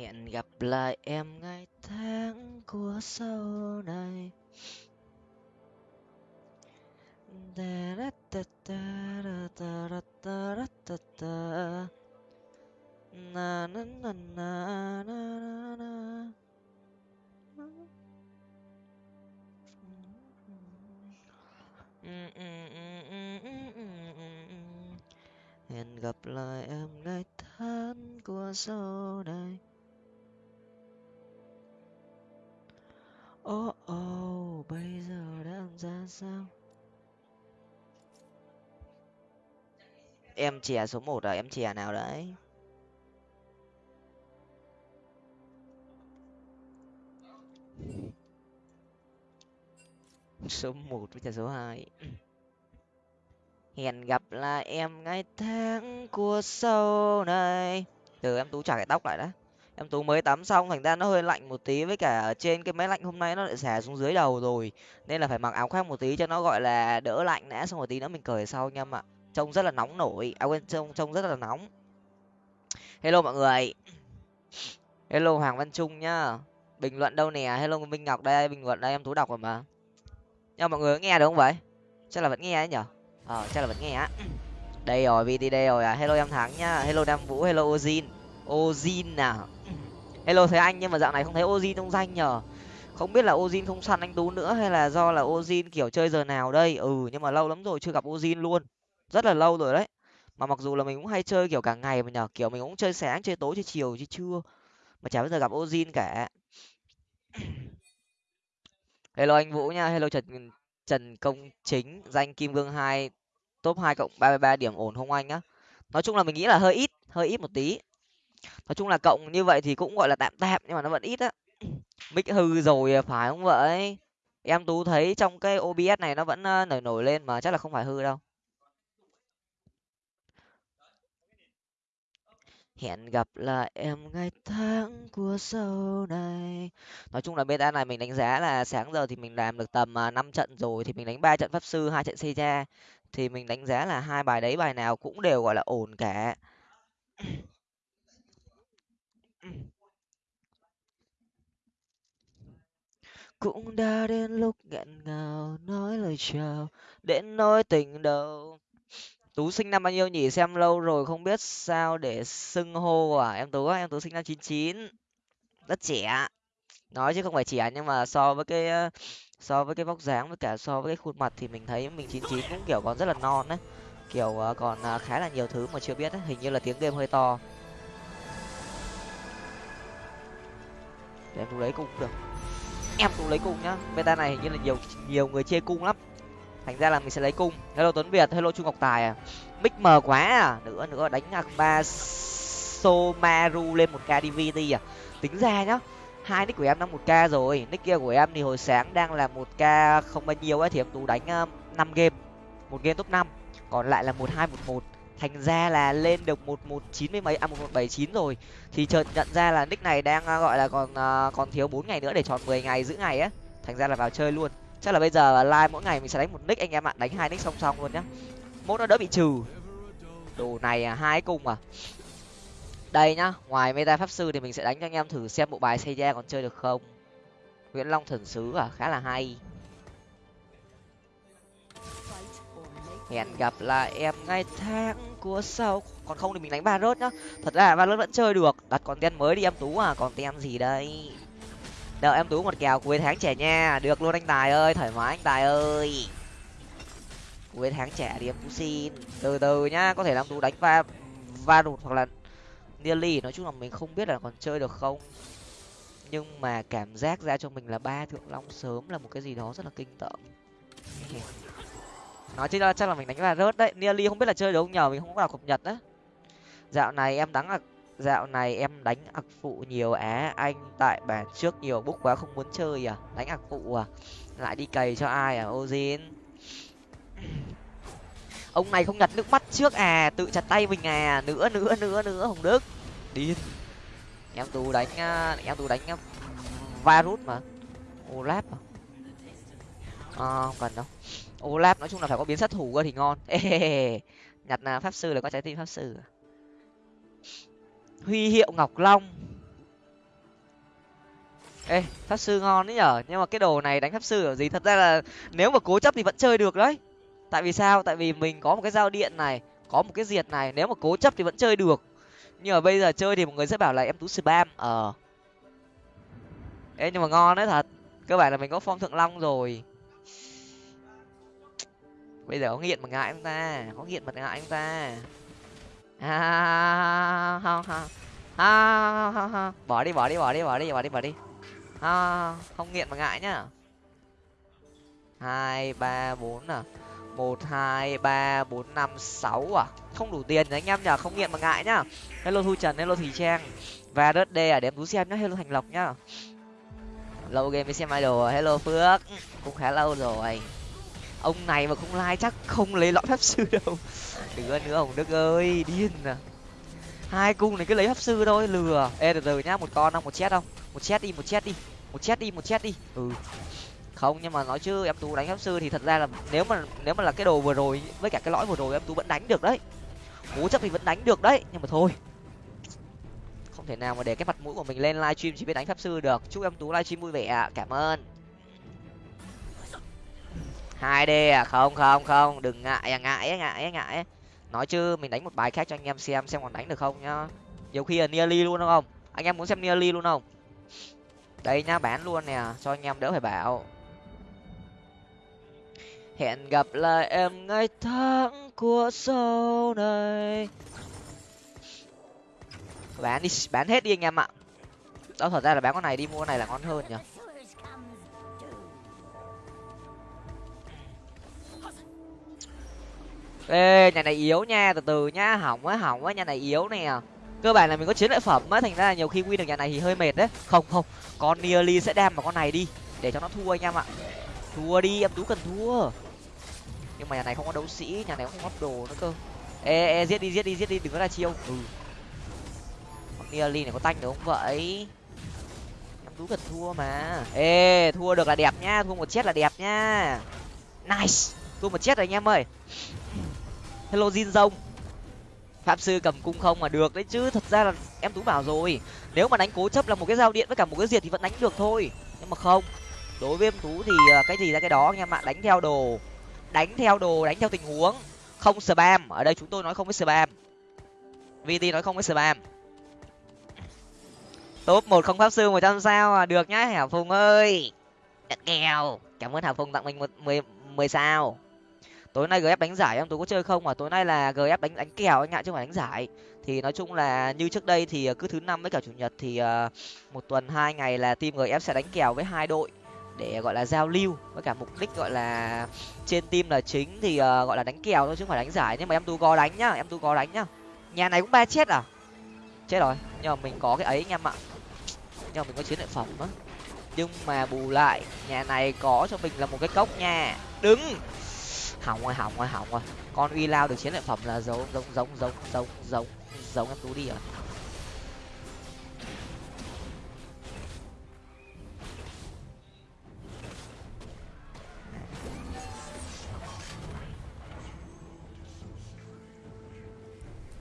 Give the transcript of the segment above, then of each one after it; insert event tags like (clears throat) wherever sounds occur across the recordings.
hẹn gặp lại em ngày tháng của sau này. Hẹn gặp lại em ngày tháng của sau này. Ô ô, bây giờ đang ra sao? Em chè số một à em chè nào đấy? (laughs) Số một với chè số hai. (laughs) Hẹn gặp là em ngày tháng của sau này. Từ em tú trả cái tóc lại đã em tú mới tắm xong, thành ra nó hơi lạnh một tí với cả ở trên cái máy lạnh hôm nay nó lại xả xuống dưới đầu rồi. Nên là phải mặc áo khoác một tí cho nó, gọi là, đỡ lạnh đã, xong một tí nữa mình cởi sau anh em ạ. Trông rất là nóng nổi. À quên, trông trông rất là nóng. Hello mọi người. Hello hoàng văn trung nhá. Bình luận đâu nè? Hello minh ngọc đây, bình luận đây, em tú đọc rồi mà. Nhưng mọi người có nghe được không vậy? Chắc là vẫn nghe ấy nhở ờ chắc là vẫn nghe á. Đây rồi vt đây rồi à. Hello em thắng nhá. Hello nam vũ, hello ozin. Ozin nào hello thấy anh, nhưng mà dạo này không thấy ozin trong danh nhở không biết là ozin không săn anh tú nữa hay là do là ozin kiểu chơi giờ nào đây? Ừ nhưng mà lâu lắm rồi chưa gặp ozin luôn. Rất là lâu rồi đấy. Mà mặc dù là mình cũng hay chơi kiểu cả ngày mà nhở kiểu mình cũng chơi sáng, chơi tối, chơi chiều chơi trưa mà chả bao giờ gặp ozin cả. (coughs) Hello anh vũ nha, hello trần trần công chính, danh kim Vương hai, top hai cộng ba mươi ba điểm ổn không anh á? Nói chung là mình nghĩ là hơi ít hơi ít một tí nói chung là cộng như vậy thì cũng, gọi là, tạm tạm, nhưng mà nó vẫn ít á. (clears throat) Mic hư rồi phải không vậy? Em tú thấy trong cái obs này nó vẫn ờ, nổi nổi lên mà chắc là không phải hư đâu. Hẹn gặp lại em ngày tháng của sau này. Nói chung là beta này mình đánh giá là sáng giờ thì mình làm được tầm à, năm trận rồi thì mình đánh ba trận pháp sư, hai trận xây ra thì mình đánh giá là hai bài đấy bài nào cũng đều, gọi là, ổn cả. Cũng đã đến lúc nghẹn ngào nói lời chào, đến nỗi tình đầu. Tú sinh năm bao nhiêu nhỉ? Xem lâu rồi không biết sao để xưng hô à? Em tú em tú sinh năm chín chín. Rất trẻ nói chứ không phải trẻ nhưng mà so với cái ờ, so với cái vóc dáng với cả so với cái khuôn mặt thì mình thấy mình chín chín cũng, kiểu, còn rất là non đấy kiểu ờ, còn ờ, khá là nhiều thứ mà chưa biết ấy. hình như là tiếng game hơi to. Để em tú lấy cũng được em cũng lấy cung nhá. Beta này hình như là nhiều nhiều người chê cung lắm. Thành ra là mình sẽ lấy cung. Hello tuấn việt, hello chu ngọc tài à. Mic mờ quá à. Nữa nữa, đánh ba somaru lên một k dvt à. Tính ra nhá, hai nick của em đang một k rồi. Nick kia của em thì hồi sáng đang là một k không bao nhiêu ấy, thì em tú đánh um, năm game. Một game top năm. Còn lại là một hai, một một thành ra là lên được một một chín mươi mấy à một một bảy chín rồi. Thì chợt nhận ra là nick này đang à, gọi là còn à, còn thiếu bốn ngày nữa để tròn mười ngày giữ ngày á. Thành ra là vào chơi luôn. Chắc là bây giờ live mỗi ngày mình sẽ đánh một nick anh em ạ. Đánh hai nick song song luôn nhá. Mốt nó đỡ bị trừ. Đồ này à, hai cung à. Đây nhá ngoài meta pháp sư thì mình sẽ đánh cho anh em thử xem bộ bài xây ra còn chơi được không. Nguyễn long thần sứ à khá là hay. Hẹn gặp lại em ngay tháng của sâu còn không thì mình đánh ba rớt nhá. Thật ra ba rớt vẫn chơi được. Đặt còn ten mới đi em tú à còn ten gì đây? Đợi em tú một kèo cuối tháng trẻ nha. Được luôn anh tài ơi, thoải mái anh tài ơi. Cuối tháng trẻ đi em tú xin. Từ từ nhá, có thể làm tú đánh va va đột hoặc là nearly. Nói chung là mình không biết là còn chơi được không. Nhưng mà cảm giác ra cho mình là ba thượng long sớm là một cái gì đó rất là kinh tởm nói chứ, chắc là mình đánh là rớt đấy. Nearly không biết là chơi được không nhờ, mình không có đọc cập nhật á. Dạo này em đánh dạo này em đánh ạc phụ nhiều á. Anh tại bản trước nhiều, bút quá không muốn chơi à. Đánh ạc phụ à. Lại đi cày cho ai à ozin? (clears throat) Ông này không nhặt nước mắt trước à tự chặt tay mình à. Nữa nữa nữa nữa, hồng đức. Điên. Em tú đánh à, em tú đánh à, virus mà. Olap à. À không cần đâu olap nói chung là phải có biến sát thủ cơ thì ngon. (laughs) Nhặt pháp sư là có trái tim pháp sư à? huy hiệu ngọc long. Ê, pháp sư ngon đấy nhở? Nhưng mà cái đồ này đánh pháp sư ở gì? Thật ra là nếu mà cố chấp thì vẫn chơi được đấy. Tại vì sao? Tại vì mình có một cái dao điện này, có một cái diệt này. Nếu mà cố chấp thì vẫn chơi được. Nhưng mà bây giờ chơi thì mọi người sẽ bảo là em tú spam. Ờ. Ê, nhưng mà ngon đấy thật. Cơ bản là mình có form thượng long rồi bây giờ có nghiện mà ngại không ta? Có nghiện mà ngại không ta? Ha ha ha ha ha ha bỏ đi bỏ đi bỏ đi bỏ đi bỏ đi bỏ đi. Ha không nghiện mà ngại nhá. Hai, ba, bốn à. Một, hai, ba, bốn, năm, sáu à. Không đủ tiền anh em nhở không nghiện mà ngại nhá. Hello thu trần, hello thùy trang. Và đất đê à để em tú xem nhá. Hello thành lộc nhá. Lâu game mới xem idol hello phước. Cũng khá lâu rồi ông này mà không like chắc không lấy lõi pháp sư đâu. Đứa nữa hồng đức ơi, điên à. Hai cung này cứ lấy pháp sư thôi, lừa. Ê, từ từ nhá, một con không, một chết không? Một chết đi, một chết đi. Một chết đi, một chết đi. Ừ. Không, nhưng mà nói chứ, em tú đánh pháp sư thì thật ra là nếu mà nếu mà là cái đồ vừa rồi, với cả cái lõi vừa rồi em tú vẫn đánh được đấy. Cố chấp thì vẫn đánh được đấy, nhưng mà thôi. Không thể nào mà để cái mặt mũi của mình lên livestream chỉ biết đánh pháp sư được. Chúc em tú livestream vui vẻ cảm ơn hai d à? Không không không. Đừng ngại à? Ngại ngại ngại nói chứ, mình đánh một bài khác cho anh em xem xem còn đánh được không nhá. Nhiều khi là nearly luôn không? Anh em muốn xem nearly luôn không? Đây nhá, bán luôn nè. Cho anh em đỡ phải bảo. Hẹn gặp lại em ngày tháng của sau này. Bán đi, bán hết đi anh em ạ. Đó thật ra là bán con này đi, mua con này là ngon hơn nhỉ ê, nhà này yếu nha, từ từ nhá, hỏng á hỏng á nhà này yếu nè. Cơ bản là mình có chiến lợi phẩm á, thành ra là nhiều khi win được nhà này thì hơi mệt đấy. Không không, con nearly sẽ đem vào con này đi, để cho nó thua anh em ạ. Thua đi, em tú cần thua. Nhưng mà nhà này không có đấu sĩ, nhà này không có đồ nữa cơ. Ê ê, giết đi giết đi giết đi, đừng có ra chiêu. Ừ. Con nearly này có tanh được không vậy? Em tú cần thua mà. Ê, thua được là đẹp nhá thua một chết là đẹp nhá nice, thua một chết rồi anh em ơi hello jin rông pháp sư cầm cung không mà được đấy, chứ thật ra là em tú bảo rồi. Nếu mà đánh cố chấp là một cái dao điện với cả một cái diệt thì vẫn đánh được thôi. Nhưng mà không. Đối với em tú thì à, cái gì ra cái đó, anh em ạ, đánh theo đồ. Đánh theo đồ, đánh theo tình huống. Không spam. Ở đây chúng tôi nói không với spam. Vt nói không với spam. Top một không pháp sư một trăm sao à? Được nhá, hảo phùng ơi. Nhận nghèo cảm ơn hảo phùng tặng mình một mười mười sao tối nay gf đánh giải em tôi có chơi không? Mà tối nay là gf đánh đánh kèo anh ạ chứ không phải đánh giải. Thì nói chung là như trước đây thì ờ, cứ thứ năm với cả chủ nhật thì ờ, một tuần hai ngày là team gf sẽ đánh kèo với hai đội để gọi là giao lưu với cả mục đích gọi là trên team là chính thì uh, gọi là đánh kèo thôi chứ không phải đánh giải. Nhưng mà em tu có đánh nhá em tu có đánh nhá. Nhà này cũng ba chết à? Chết rồi nhưng mà mình có cái ấy anh em ạ. Nhưng mà mình có chiến lợi phẩm á. Nhưng mà bù lại nhà này có cho mình là một cái cốc nha. Đứng! Hỏng rồi hỏng rồi hỏng rồi. Con uy lao được chiến lợi phẩm là giống giống giống giống giống giống giống em tú đi rồi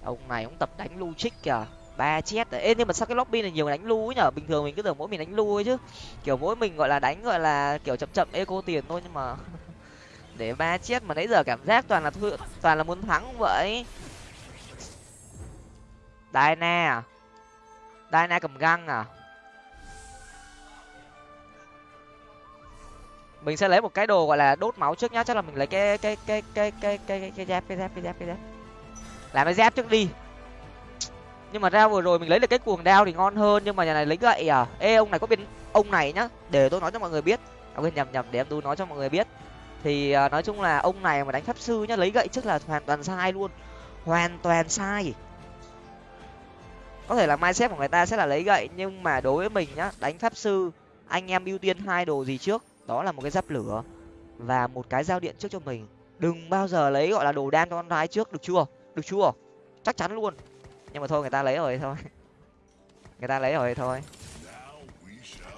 ông này ông tập đánh lu trích kìa. Ba chết ê, nhưng mà sao cái lobby này nhiều đánh lu ấy nhở? Bình thường mình cứ tưởng mỗi mình đánh lu ấy chứ. Kiểu mỗi mình gọi là đánh gọi là kiểu chậm chậm eco tiền thôi nhưng mà để ba chết. Mà nãy giờ cảm giác toàn là thua toàn là muốn thắng vậy. Dyna, à? Diana cầm găng à? Mình sẽ lấy một cái đồ gọi là đốt máu trước nhá. Chắc là mình lấy cái cái cái cái cái cái cái dép cái dép cái dép cái dép. Làm cái dép trước đi. Nhưng mà ra vừa rồi mình lấy được cái cuồng đao thì ngon hơn. Nhưng mà nhà này lấy gậy à? Ê ông này có biến ông này nhá. Để tôi nói cho mọi người biết. À, quên nhầm nhầm để em tôi nói cho mọi người biết thì ờ, nói chung là ông này mà đánh pháp sư nhá, lấy gậy trước là hoàn toàn sai luôn. Hoàn toàn sai. Có thể là mai mindset của người ta sẽ là lấy gậy, nhưng mà đối với mình nhá, đánh pháp sư, anh em ưu tiên hai đồ gì trước? Đó là một cái giáp lửa và một cái dao điện trước cho mình. Đừng bao giờ lấy, gọi là, đồ đan cho con gái trước, được chưa? Được chưa? Chắc chắn luôn. Nhưng mà thôi, người ta lấy rồi thôi. Người ta lấy rồi thôi.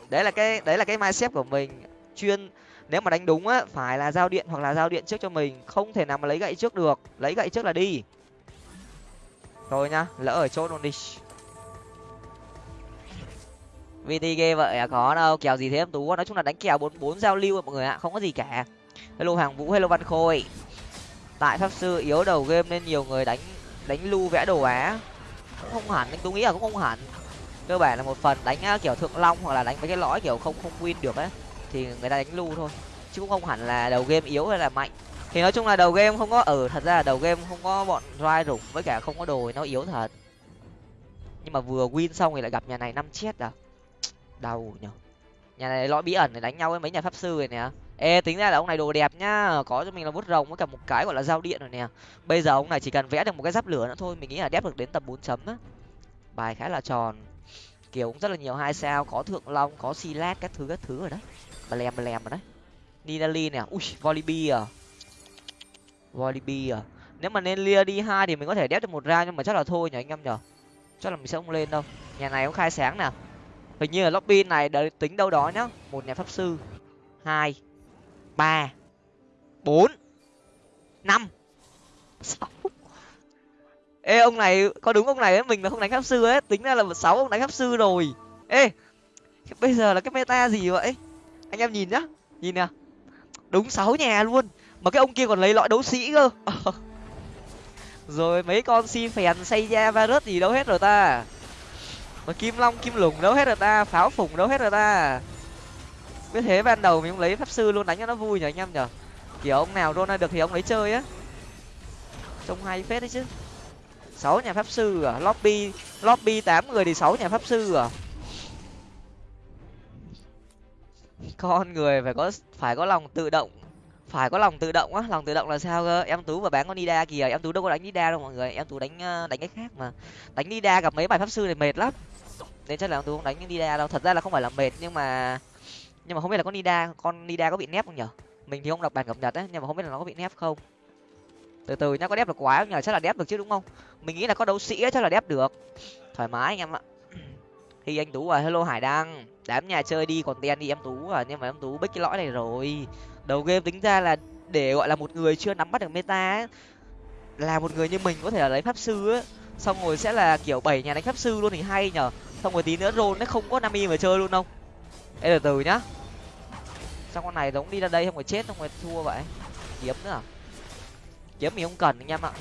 Đấy là cái, đấy là cái mai mindset của mình. Chuyên nếu mà đánh đúng á, phải là giao điện hoặc là giao điện trước cho mình, không thể nào mà lấy gậy trước được. Lấy gậy trước là đi. Thôi nhá, lỡ ở chốt luôn đi. Vt ghê vậy à có đâu, kèo gì thế em tú. Nói chung là đánh kèo bốn bốn giao lưu mọi người ạ, không có gì cả. Hello hàng vũ, hello văn khôi. Tại pháp sư yếu đầu game nên nhiều người đánh đánh lưu vẽ đồ á. Cũng không hẳn, anh tú nghĩ là cũng không hẳn. Cơ bản là một phần đánh kiểu thượng long hoặc là đánh mấy cái lõi kiểu không không win được ấy thì người ta đánh lưu thôi chứ cũng không hẳn là đầu game yếu hay là mạnh. Thì nói chung là đầu game không có ở ừ, thật ra là đầu game không có bọn rai rủng với cả không có đồ nó yếu thật. Nhưng mà vừa win xong thì lại gặp nhà này năm chết à? Đau nhở. Nhà này lõi bí ẩn để đánh nhau với mấy nhà pháp sư rồi nè. Ê tính ra là ông này đồ đẹp nhá có cho mình là bút rồng với cả một cái gọi là dao điện rồi nè. Bây giờ ông này chỉ cần vẽ được một cái giáp lửa nữa thôi mình nghĩ là đép được đến tầm bốn chấm á. Bài khá là tròn kiểu cũng rất là nhiều hai sao, có thượng long, có silat các thứ các thứ rồi đấy. Bà lèm bà lèm rồi đấy. Ninali nè, ui volibi à volibi à nếu mà nên lia đi hai thì mình có thể đép được một ra nhưng mà chắc là thôi nhỉ anh em nhở chắc là mình sẽ không lên đâu. Nhà này cũng khai sáng nè. Hình như là lobby này đợi tính đâu đó nhá. Một nhà pháp sư. Hai. Ba. Bốn. Năm. Sáu ê, ông này, có đúng ông này ấy, mình là không đánh pháp sư ấy tính ra là một sáu ông đánh pháp sư rồi. Ê, bây giờ là cái meta gì vậy? Anh em nhìn nhá, nhìn nè. Đúng sáu nhà luôn, mà cái ông kia còn lấy lõi đấu sĩ cơ. (laughs) Rồi, mấy con si phèn xây ra virus gì đâu hết rồi ta. Mà kim long, kim lủng đâu hết rồi ta, pháo phủng đâu hết rồi ta. Biết thế ban đầu mình cũng lấy pháp sư luôn, đánh cho nó vui nhở anh em nhở kiểu ông nào rôn được thì ông lấy chơi á. Trông hay phết đấy chứ sáu nhà pháp sư à? Lobby lobby tám người thì sáu nhà pháp sư à? Con người phải có phải có lòng tự động. Phải có lòng tự động á. Lòng tự động là sao cơ? Em tú và bán con nida kìa. Em tú đâu có đánh nida đâu mọi người. Em tú đánh ờ, đánh cái khác mà. Đánh nida gặp mấy bài pháp sư này mệt lắm. Nên chắc là em tú không đánh nida đâu. Thật ra là không phải là mệt, nhưng mà nhưng mà không biết là con nida con nida có bị nép không nhở? Mình thì không đọc bản cập nhật ấy nhưng mà không biết là nó có bị nép không từ từ nhá có đép được quá không nhờ chắc là đép được chứ đúng không? Mình nghĩ là có đấu sĩ ấy, chắc là đép được. Thoải mái anh em ạ. (clears throat) Thì anh tú à hello hải đăng. Đám nhà chơi đi còn tiền đi em tú à. Nhưng mà em tú bích cái lõi này rồi. Đầu game tính ra là để gọi là một người chưa nắm bắt được meta ấy, là một người như mình có thể là lấy pháp sư á xong rồi sẽ là kiểu bảy nhà đánh pháp sư luôn thì hay nhở xong rồi tí nữa rôn nó không có nami mà chơi luôn không ê từ từ nhá. Xong con này giống đi ra đây không phải chết không phải thua vậy? Kiếm nữa à? Kiếm mình không cần anh em ạ.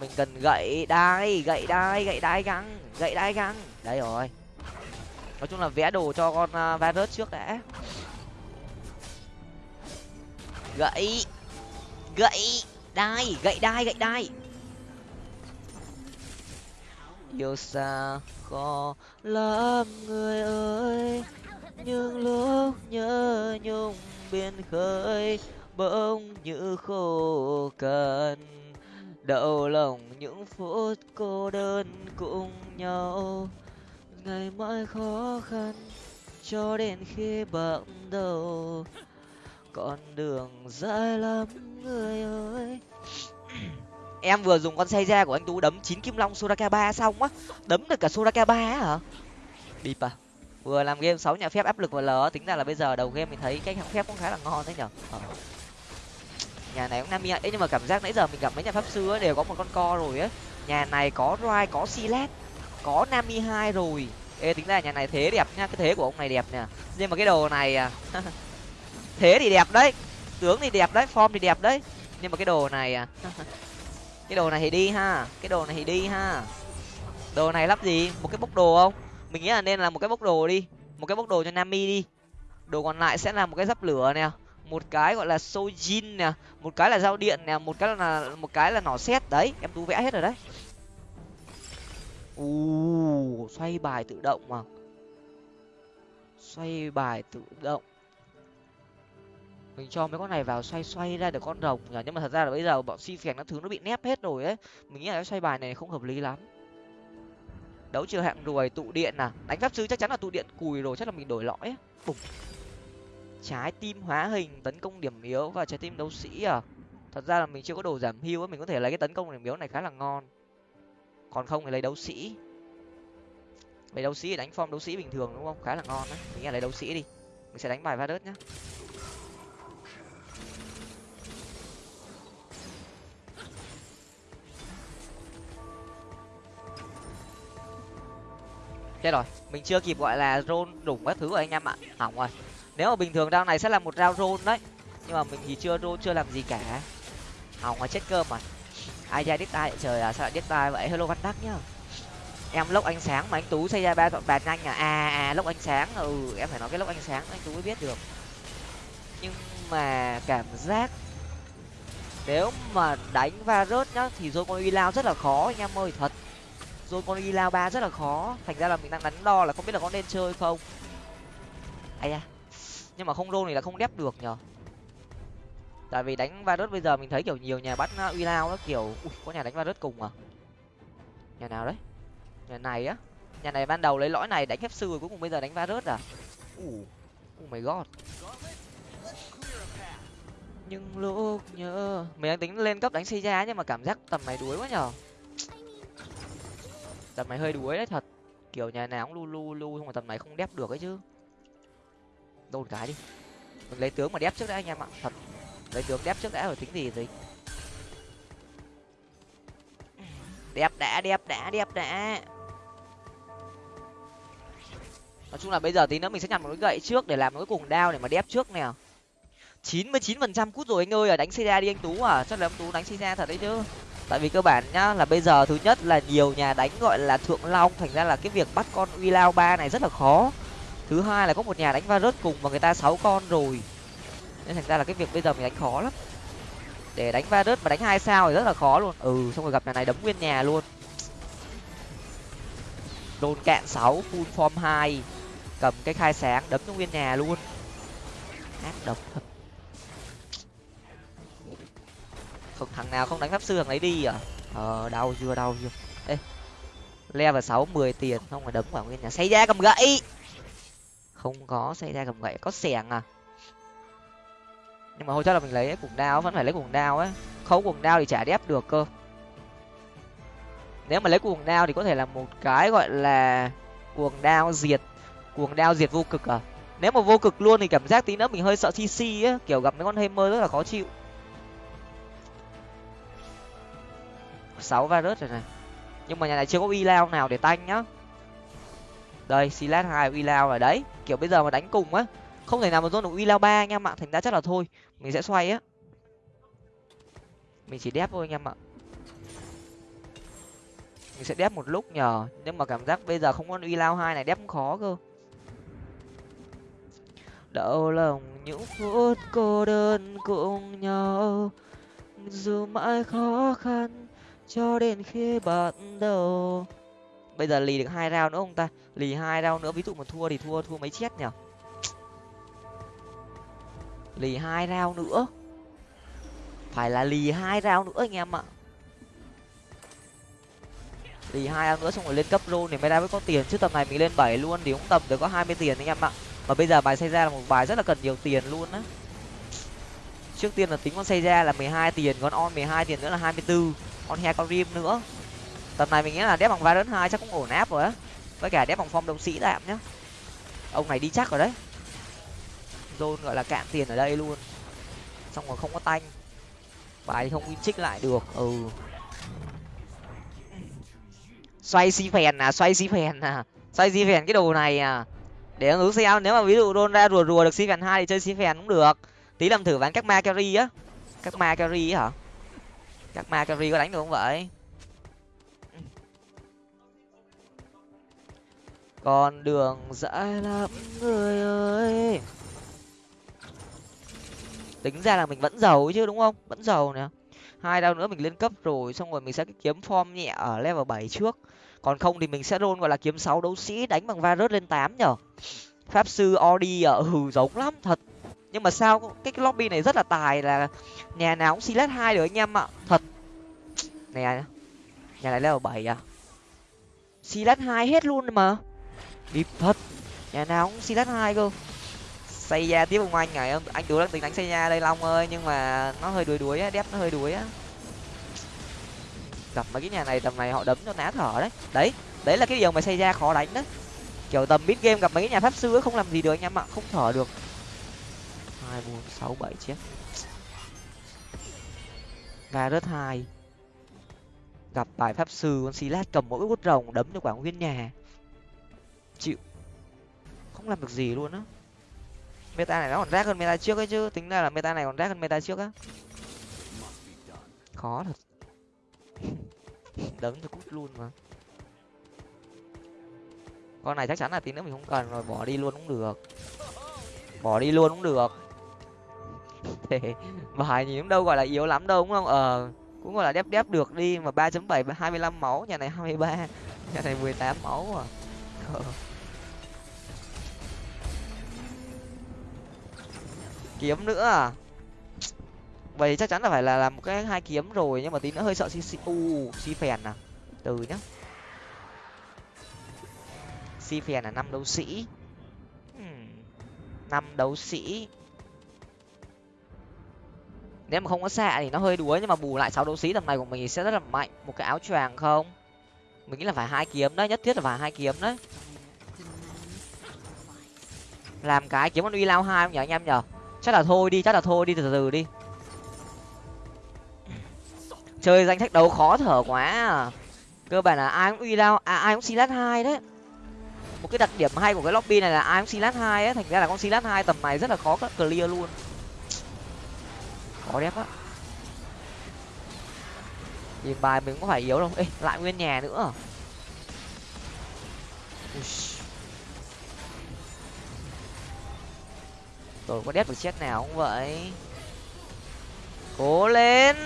Mình cần gậy đai gậy đai gậy đai găng gậy đai găng. Đấy rồi. Nói chung là vẽ đồ cho con à, uh, virus trước đã. Gậy gậy đai gậy đai gậy đai. Yêu xa khó lắm người ơi nhưng lúc nhớ nhung biên khơi bỗng như khô cằn. Đau lòng những phút cô đơn cùng nhau. Ngày mãi khó khăn cho đến khi bận đầu. Con đường dài lắm, người ơi. (clears throat) Em vừa dùng con xe ra của anh tú đấm chín kim long soraka ba xong á. Đấm được cả soraka ba á hả? Bịp à. Vừa làm game sáu nhà phép áp lực vào lờ tính ra là bây giờ đầu game mình thấy cái hạng phép cũng khá là ngon đấy nhở? Ờ nhà này cũng nam ấy nhưng mà cảm giác nãy giờ mình gặp mấy nhà pháp sư ấy đều có một con co rồi á. Nhà này có roi có silat có nami hai rồi. Ê, tính ra nhà này thế đẹp nha cái thế của ông này đẹp nè. Nhưng mà cái đồ này à (laughs) thế thì đẹp đấy, tướng thì đẹp đấy, form thì đẹp đấy. Nhưng mà cái đồ này à (laughs) cái đồ này thì đi ha, cái đồ này thì đi ha. Đồ này lắp gì? Một cái bốc đồ không? Mình nghĩ là nên là một cái bốc đồ đi, một cái bốc đồ cho nami đi. Đồ còn lại sẽ là một cái dắp lửa nè một cái gọi là sojin nè, một cái là dao điện nè, một cái là, một cái là nỏ xét đấy. Em tú vẽ hết rồi đấy. U xoay bài tự động mà xoay bài tự động. Mình cho mấy con này vào xoay xoay ra được con rồng nhỉ? Nhưng mà thật ra là bây giờ bọn si phèn các thứ nó bị nép hết rồi ấy. Mình nghĩ là cái xoay bài này không hợp lý lắm. Đấu trường hạng ruồi tụ điện à? Đánh pháp sư chắc chắn là tụ điện cùi rồi, chắc là mình đổi lõi ấy. bùng trái tim hóa hình, tấn công điểm yếu và trái tim đấu sĩ à? Thật ra là mình chưa có đồ giảm hưu á mình có thể lấy cái tấn công điểm yếu này khá là ngon. Còn không thì lấy đấu sĩ. Lấy đấu sĩ đánh form đấu sĩ bình thường đúng không? Khá là ngon đấy. Mình nghĩ lấy đấu sĩ đi. Mình sẽ đánh bài va đớt nhá. Chết rồi. Mình chưa kịp gọi là rôn đủng các thứ rồi anh em ạ. Hỏng rồi nếu mà bình thường round này sẽ là một round rôn đấy. Nhưng mà mình thì chưa rôn chưa làm gì cả. Hỏng mà chết cơm mà. Ai ra đít tai trời à sao lại đít tai vậy? Hello văn đắc nhá. Em lốc ánh sáng mà anh tú xây ra ba dọn bàn nhanh à? À à lốc ánh sáng. Ừ em phải nói cái lốc ánh sáng anh tú mới biết được. Nhưng mà cảm giác nếu mà đánh va rớt nhá, thì rồi con uy lao rất là khó anh em ơi, thật. Rồi con uy lao ba rất là khó. Thành ra là mình đang đắn đo là không biết là có nên chơi không. Ai da nhưng mà không rôn thì là không đép được nhở tại vì đánh va bây giờ mình thấy kiểu nhiều nhà bắt uh, uy lao đó kiểu. Ui, có nhà đánh va cùng à? Nhà nào đấy? Nhà này á? Nhà này ban đầu lấy lõi này đánh phép sư rồi cuối cùng bây giờ đánh va à? Ủ oh my god. Nhưng lúc nhớ, mình đang tính lên cấp đánh xây ra nhưng mà cảm giác tầm này đuối quá nhở tầm này hơi đuối đấy, thật. Kiểu nhà nào cũng lu lu lu, nhưng mà tầm này không đép được ấy chứ đôn cái đi. Mình lấy tướng mà đép trước đã, anh em ạ. Thật. Lấy tướng đép trước đã rồi, tính gì gì đẹp đã đẹp đã đẹp đã. Nói chung là bây giờ tí nữa mình sẽ nhặt một cái gậy trước để làm một cái cùng đao để mà đép trước nè. Chín mươi chín phần trăm cút rồi anh ơi à đánh xe ra đi anh tú à. Chắc là anh tú đánh xe ra thật đấy chứ. Tại vì cơ bản nhá, là bây giờ thứ nhất là nhiều nhà đánh gọi là thượng long, thành ra là cái việc bắt con uy lao ba này rất là khó thứ hai là có một nhà đánh va rớt cùng và người ta sáu con rồi. Nên thành ra là cái việc bây giờ mình đánh khó lắm. Để đánh va rớt mà đánh hai sao thì rất là khó luôn. Ừ xong rồi gặp nhà này đấm nguyên nhà luôn. Đồn cạn sáu, full form hai. Cầm cái khai sáng, đấm cho nguyên nhà luôn. Ác độc thật. Không, thằng nào không đánh pháp sư thằng ấy đi à? Ờ đau chưa đau chưa. Ê, level sáu, mười tiền không phải đấm vào nguyên nhà. Xây ra cầm gậy! Không có xảy ra cầm gậy có xẻng à. Nhưng mà thôi chắc là mình lấy cuồng đao, vẫn phải lấy cuồng đao ấy. Không cuồng đao thì chả đép được cơ. Nếu mà lấy cuồng đao thì có thể là một cái gọi là cuồng đao diệt, cuồng đao diệt vô cực à. Nếu mà vô cực luôn thì cảm giác tí nữa mình hơi sợ cc á kiểu gặp mấy con hammer rất là khó chịu. Sáu virus rồi này. Nhưng mà nhà này chưa có y lao nào để tanh nhá đây, silas hai uy lao ở đấy. Kiểu bây giờ mà đánh cùng á, không thể nào mà dôn được uy lao ba anh em ạ thành ra chắc là thôi, mình sẽ xoay á. Mình chỉ đép thôi anh em ạ mình sẽ đép một lúc nhờ. Nhưng mà cảm giác bây giờ không có uy lao hai này đép cũng khó cơ. Đau lòng những phút cô đơn cùng nhau dù mãi khó khăn cho đến khi bắt đầu bây giờ lì được hai rau nữa không ta? Lì hai rau nữa, ví dụ mà thua thì thua thua mấy chết nhở lì hai rau nữa. Phải là lì hai rau nữa anh em ạ. Lì hai rau nữa xong rồi lên cấp rô thì mới ra mới có tiền. Chứ tầm này mình lên bảy luôn thì cũng tầm được có hai mươi tiền anh em ạ. Mà bây giờ bài xây ra là một bài rất là cần nhiều tiền luôn á. Trước tiên là tính con xây ra là mười hai tiền, con on mười hai tiền nữa là hai mươi bốn con he con rim nữa tầm này mình nghĩ là đép bằng virus hai chắc cũng ổn áp rồi á. Với cả đép bằng phong đồng sĩ tạm nhá. Ông này đi chắc rồi đấy. Zone gọi là cạn tiền ở đây luôn. Xong rồi không có tanh. Bài thì không win trích lại được. Ừ. Xoay si phèn à xoay si phèn à. Xoay si phèn cái đồ này à. Để ứng xem, nếu mà ví dụ đôn ra rùa rùa được si phèn hai thì chơi si phèn cũng được. Tí làm thử ván các ma carry á. Các ma carry hả? Các ma carry có đánh được không vậy? Con đường dãi lắm người ơi. Tính ra là mình vẫn giàu chứ đúng không? Vẫn giàu nè. Hai đao nữa mình lên cấp rồi xong rồi mình sẽ kiếm form nhẹ ở level bảy trước. Còn không thì mình sẽ roll gọi là kiếm sáu đấu sĩ đánh bằng va rớt lên tám nhở. Pháp sư odi ở hừ giống lắm thật. Nhưng mà sao cái, lobby này rất là tài là nhà nào cũng silat hai được anh em ạ. Thật. Nè nhà này level bảy à. Silat hai hết luôn mà điệp thật nhà nào cũng silat hai cơ. Xây ra tiếp ông anh này anh tú đang tính đánh xây ra đây, long ơi, nhưng mà nó hơi đuối đuối á, đép nó hơi đuối á. Gặp mấy cái nhà này, tầm này họ đấm cho ná thở đấy. Đấy đấy là cái điều mà xây ra khó đánh đấy. Kiểu tầm mid game gặp mấy cái nhà pháp sư ấy không làm gì được anh em ạ, không thở được. Hai, bốn, sáu, bảy chiếc ga rớt hai. Gặp bài pháp sư con silat cầm mỗi quất rồng, đấm cho quả nguyên nhà chịu. Không làm được gì luôn á. Meta này nó còn rác hơn meta trước ấy chứ, tính ra là meta này còn rác hơn meta trước á. Khó thật. (laughs) Đấm thì cút luôn mà. Con này chắc chắn là tí nữa mình không cần rồi, bỏ đi luôn cũng được. Bỏ đi luôn cũng được. (laughs) Thế bài nhìn cũng đâu gọi là yếu lắm đâu, đúng không? Ờ cũng gọi là đép đép được đi mà ba chấm bảy hai mươi lăm máu, nhà này hai mươi ba, nhà này mười tám máu à. Ờ. kiếm nữa à? Vậy chắc chắn là phải là làm cái hai kiếm rồi, nhưng mà tí nữa hơi sợ si si u si phèn à? Từ nhá. Si phèn là năm đấu sĩ. Hmm, năm đấu sĩ. Nếu mà không có xạ thì nó hơi đuối, nhưng mà bù lại sáu đấu sĩ tầm này của mình sẽ rất là mạnh. Một cái áo choàng không? Mình nghĩ là phải hai kiếm đấy, nhất thiết là phải hai kiếm đấy. Làm cái kiếm con uy lao hai không nhở anh em nhở chắc là thôi đi chắc là thôi đi từ từ đi. Chơi danh sách đấu khó thở quá à. cơ bản là ai cũng uy lao à, ai cũng silat hai đấy. Một cái đặc điểm hay của cái lobby này là ai cũng silat hai ấy thành ra là con silat hai tầm này rất là khó clear luôn. Khó đẹp á. Thì bài mình có phải yếu đâu. Ê lại nguyên nhà nữa. Rồi, có đép được chết nào không vậy. Cố lên.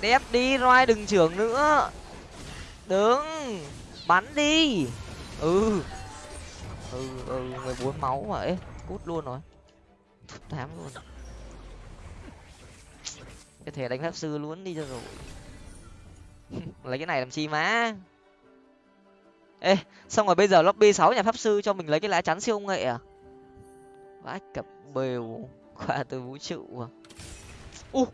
Đép đi roi đừng trưởng nữa. Đứng. Bắn đi. Ừ. Ừ ừ mười bốn máu mà ấy cút luôn rồi. Tám luôn. Cái thể đánh pháp sư luôn, đi cho rồi. (laughs) Lấy cái này làm chi má. Ê, xong rồi bây giờ lobby sáu nhà pháp sư cho mình lấy cái lá chắn siêu nghệ à? Vãi cặp bều qua từ vũ trụ à. U.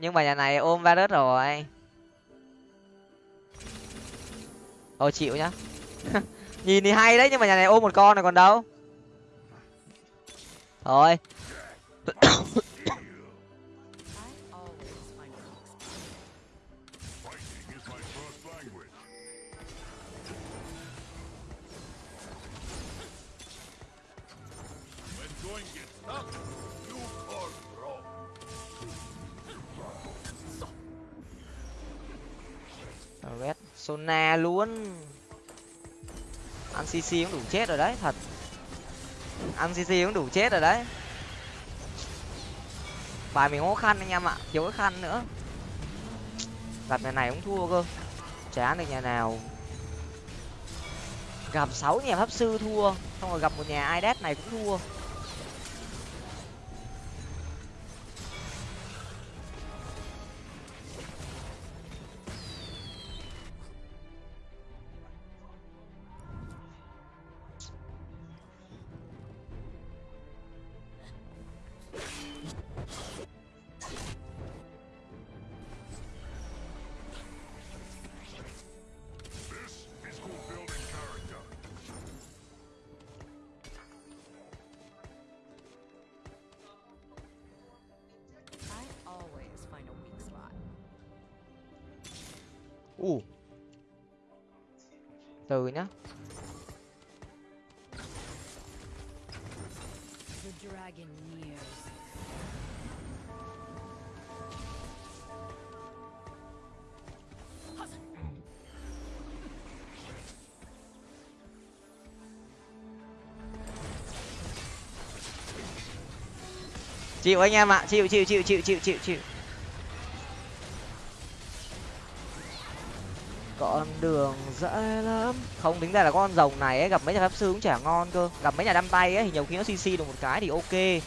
Nhưng mà nhà này ôm va đất rồi. Ôi chịu nhá. (laughs) Nhìn thì hay đấy, nhưng mà nhà này ôm một con này còn đâu. Thôi. Sona luôn. Ăn cc cũng đủ chết rồi đấy, thật. Ăn cc cũng đủ chết rồi đấy. Bài mình khó khăn anh em ạ, thiếu cái khăn nữa. Gặp nhà này cũng thua cơ. Chán được nhà nào. Gặp sáu nhà pháp sư thua, xong rồi gặp một nhà idet này cũng thua. Chịu anh em ạ chịu chịu chịu chịu chịu chịu chịu. Con đường dễ lắm. Không tính ra là con rồng này ấy gặp mấy nhà pháp sư cũng chả ngon cơ. Gặp mấy nhà đâm tay ấy thì nhiều khi nó cc được một cái thì ok.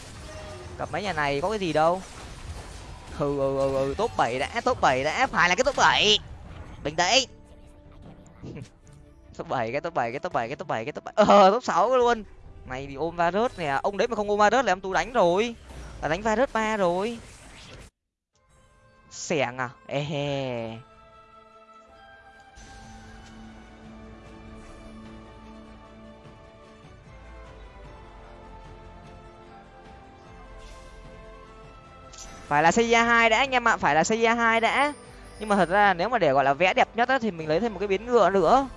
Gặp mấy nhà này có cái gì đâu. Ừ ừ ừ, ừ top bảy đã top bảy đã phải là cái top bảy. Bình tĩnh. (laughs) Top bảy cái top bảy cái top bảy cái top bảy cái top bảy. Ờ top sáu luôn. Này bị ôm va rớt nè ông đấy mà không ôm va rớt là em tú đánh rồi là đánh virus ba rồi. Xẻng à? Ê phải là xây hai đã, anh em ạ. Phải là xây hai đã. Nhưng mà thật ra nếu mà để gọi là vẽ đẹp nhất á, thì mình lấy thêm một cái biến ngựa nữa.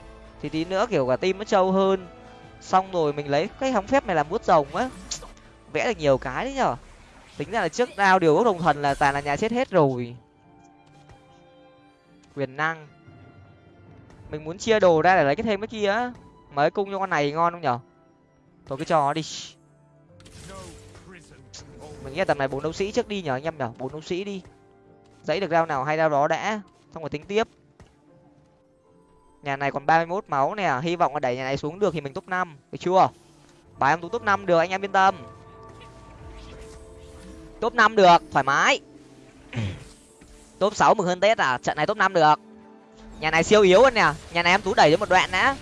Thì tí nữa kiểu cả tim nó trâu hơn. Xong rồi mình lấy cái hóng phép này làm bút rồng á. Vẽ được nhiều cái đấy nhở? Tính ra là trước đao điều ước đồng thần là toàn là nhà chết hết rồi. Quyền năng. Mình muốn chia đồ ra để lấy cái thêm cái kia á. Mới cung cho con này ngon không nhở? Thôi cứ cho nó đi. Mình nghĩ là tầm này bốn đấu sĩ trước đi nhở anh em nhở? Bốn đấu sĩ đi. Dãy được rau nào hay rau đó đã. Xong rồi tính tiếp. Nhà này còn ba mươi 31 máu nè. Hy vọng là đẩy nhà này xuống được thì mình top năm. Được chưa? Bài em tú top năm được, anh em yên tâm top năm được thoải mái. Top sáu mừng hơn tết à? Trận này top năm được. Nhà này siêu yếu hơn nè. Nhà này em tú đẩy đến một đoạn đã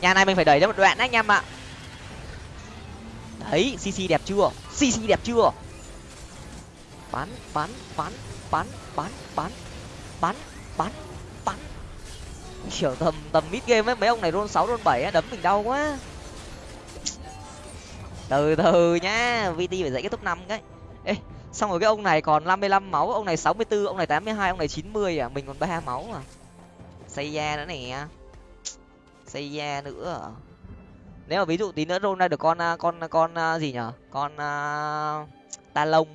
nhà này mình phải đẩy đến một đoạn đấy anh em ạ. Đấy cc đẹp chưa? Cc đẹp chưa? Bắn bắn bắn bắn bắn bắn bắn bắn bắn. Kiểu tầm tầm mid game ấy mấy ông này roll sáu roll bảy đấm mình đau quá từ từ nhá vt phải dậy kết thúc năm cái. Ê xong rồi cái ông này còn năm mươi lăm máu ông này sáu mươi 64, ông này tám mươi hai, ông này chín mươi à mình còn ba máu à. Xây da nữa nè. Xây da nữa à? nếu mà ví dụ tí nữa rôn ra được con con con à, gì nhở? Con uh, ta lông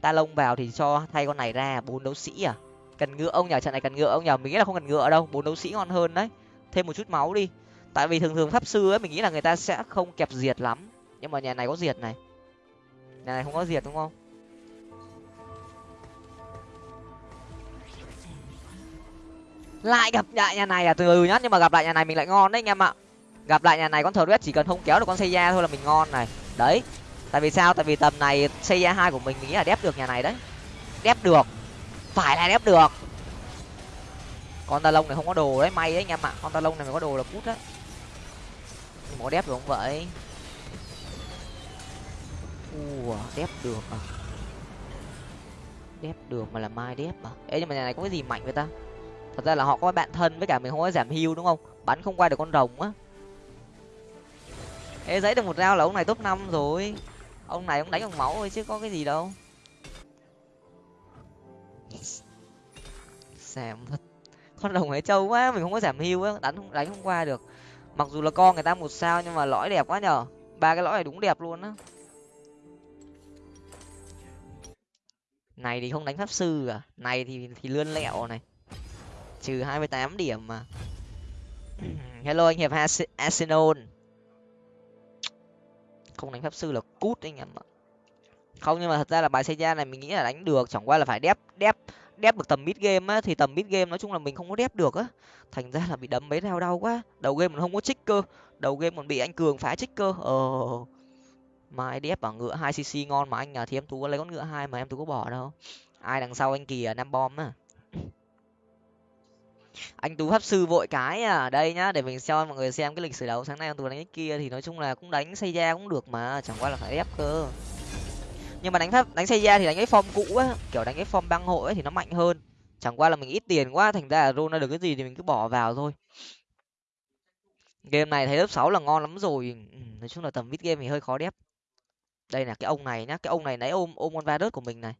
ta lông vào thì cho thay con này ra bốn đấu sĩ à. Cần ngựa ông nhờ trận này cần ngựa ông nhờ mình nghĩ là không cần ngựa đâu bốn đấu sĩ ngon hơn đấy. Thêm một chút máu đi. Tại vì thường thường pháp sư ấy mình nghĩ là người ta sẽ không kẹp diệt lắm nhưng mà nhà này có diệt này. Nhà này không có diệt đúng không? Lại gặp lại nhà này à từ từ nhá, nhưng mà gặp lại nhà này mình lại ngon đấy anh em ạ. Gặp lại nhà này con thờ chỉ cần không kéo được con xây da thôi là mình ngon này. Đấy, tại vì sao? Tại vì tầm này xây da hai của mình mình nghĩ là đép được nhà này đấy. Đép được. Phải là đép được. Con ta lông này không có đồ đấy, may đấy anh em ạ. Con ta lông này mới có đồ là cút đấy nhưng mà có đép được không vậy? Ua, đép được à? Đép được mà là mai đép à? Ê, nhưng mà nhà này có cái gì mạnh vậy ta? Thật ra là họ có bạn thân với cả mình không có giảm hưu đúng không? Bắn không qua được con rồng á. Ê, giấy được một rau là ông này top năm rồi. Ông này ông đánh bằng máu thôi chứ có cái gì đâu. Xàm thật. Con rồng ấy trâu quá, mình không có giảm hưu á, đánh không đánh không qua được. Mặc dù là con người ta một sao nhưng mà lõi đẹp quá nhở ba cái lõi này đúng đẹp luôn á. Này thì không đánh pháp sư à này thì thì lươn lẹo này. Trừ hai mươi tám điểm mà. (clears throat) Hello anh hiệp arsenal. Không đánh pháp sư là cút anh em ạ. Không, nhưng mà thật ra là bài xây ra này mình nghĩ là đánh được, chẳng qua là phải đép đép đép được tầm mid game á. Thì tầm mid game nói chung là mình không có đép được á. Thành ra là bị đấm mấy đau đau quá. Đầu game mình không có trích cơ. Đầu game còn bị anh cường phá trích cơ. Ờ mai đép bảo ngựa hai cc ngon mà anh à thì em tú có lấy con ngựa hai mà em tú có bỏ đâu. Ai đằng sau anh kỳ à năm bom à anh tú pháp sư vội cái à. Đây nhá, để mình cho mọi người xem cái lịch sử đấu sáng nay anh tú đánh cái kia thì nói chung là cũng đánh xây ra cũng được mà, chẳng qua là phải ép cơ. Nhưng mà đánh pháp, đánh xây ra thì đánh cái form cũ á, kiểu đánh cái form băng hội ấy thì nó mạnh hơn. Chẳng qua là mình ít tiền quá, thành ra là roll ra được cái gì thì mình cứ bỏ vào thôi. Game này thấy lớp sáu là ngon lắm rồi. Ừ, nói chung là tầm vít game thì hơi khó đép đây là cái ông này nhá, cái ông này nãy ôm ôm con va đớt của mình này.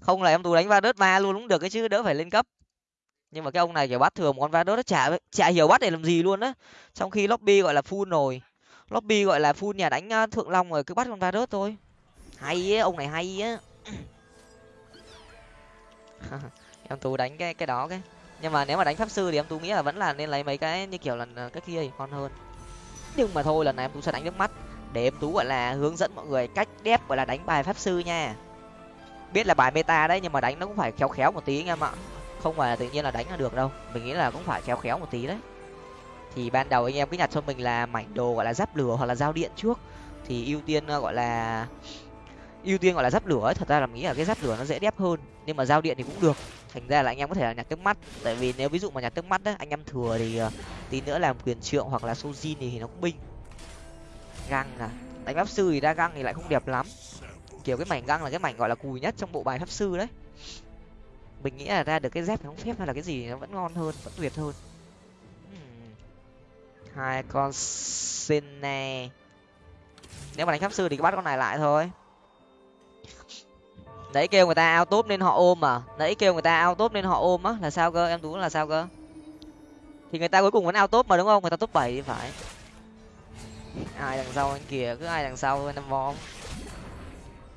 Không là em tú đánh va đớt ma luôn cũng được cái chứ, đỡ phải lên cấp. Nhưng mà cái ông này kiểu bắt thường một con va đớt nó chả chả hiểu bắt để làm gì luôn á. Trong khi lobby gọi là full rồi. Lobby gọi là full nhà đánh ờ, thượng long rồi, cứ bắt con va đớt thôi. Hay á ông này hay á. (laughs) Em tú đánh cái cái đó cái. Nhưng mà nếu mà đánh pháp sư thì em tú nghĩ là vẫn là nên lấy mấy cái như kiểu là cái kia thì ngon hơn. Nhưng mà thôi, lần này em tú sẽ đánh nước mắt để em tú, gọi là, hướng dẫn mọi người cách đép, gọi là, đánh bài pháp sư nha. Biết là bài meta đấy, nhưng mà đánh nó cũng phải khéo khéo một tí anh em ạ. Không phải là tự nhiên là đánh là được đâu. Mình nghĩ là cũng phải khéo khéo một tí đấy. Thì ban đầu anh em cứ nhặt cho mình là mảnh đồ, gọi là, giáp lửa hoặc là giao điện trước. Thì ưu tiên ờ, gọi là, ưu tiên gọi là giáp lửa ấy. Thật ra là mình nghĩ là cái giáp lửa nó dễ đép hơn. Nhưng mà giao điện thì cũng được. Thành ra là anh em có thể là nhặt nước mắt. Tại vì nếu ví dụ mà nhặt nước mắt đấy anh em thừa thì ờ, tí nữa làm quyền trượng hoặc là sojin thì nó cũng binh găng à? Đánh pháp sư thì ra găng thì lại không đẹp lắm. Kiểu cái mảnh găng là cái mảnh gọi là cùi nhất trong bộ bài pháp sư đấy. Mình nghĩ là ra được cái dép không phép hay là cái gì nó vẫn ngon hơn, vẫn tuyệt hơn. Hmm. Hai con sene. Nếu mà đánh pháp sư thì cứ bắt con này lại thôi. Nãy kêu người ta ao tốt nên họ ôm à? Nãy kêu người ta ao tốt nên họ ôm á? Là sao cơ? Em tú là sao cơ? Thì người ta cuối cùng vẫn ao tốt mà đúng không? Người ta top bảy thì phải ai đằng sau anh kìa cứ ai đằng sau thôi năm vom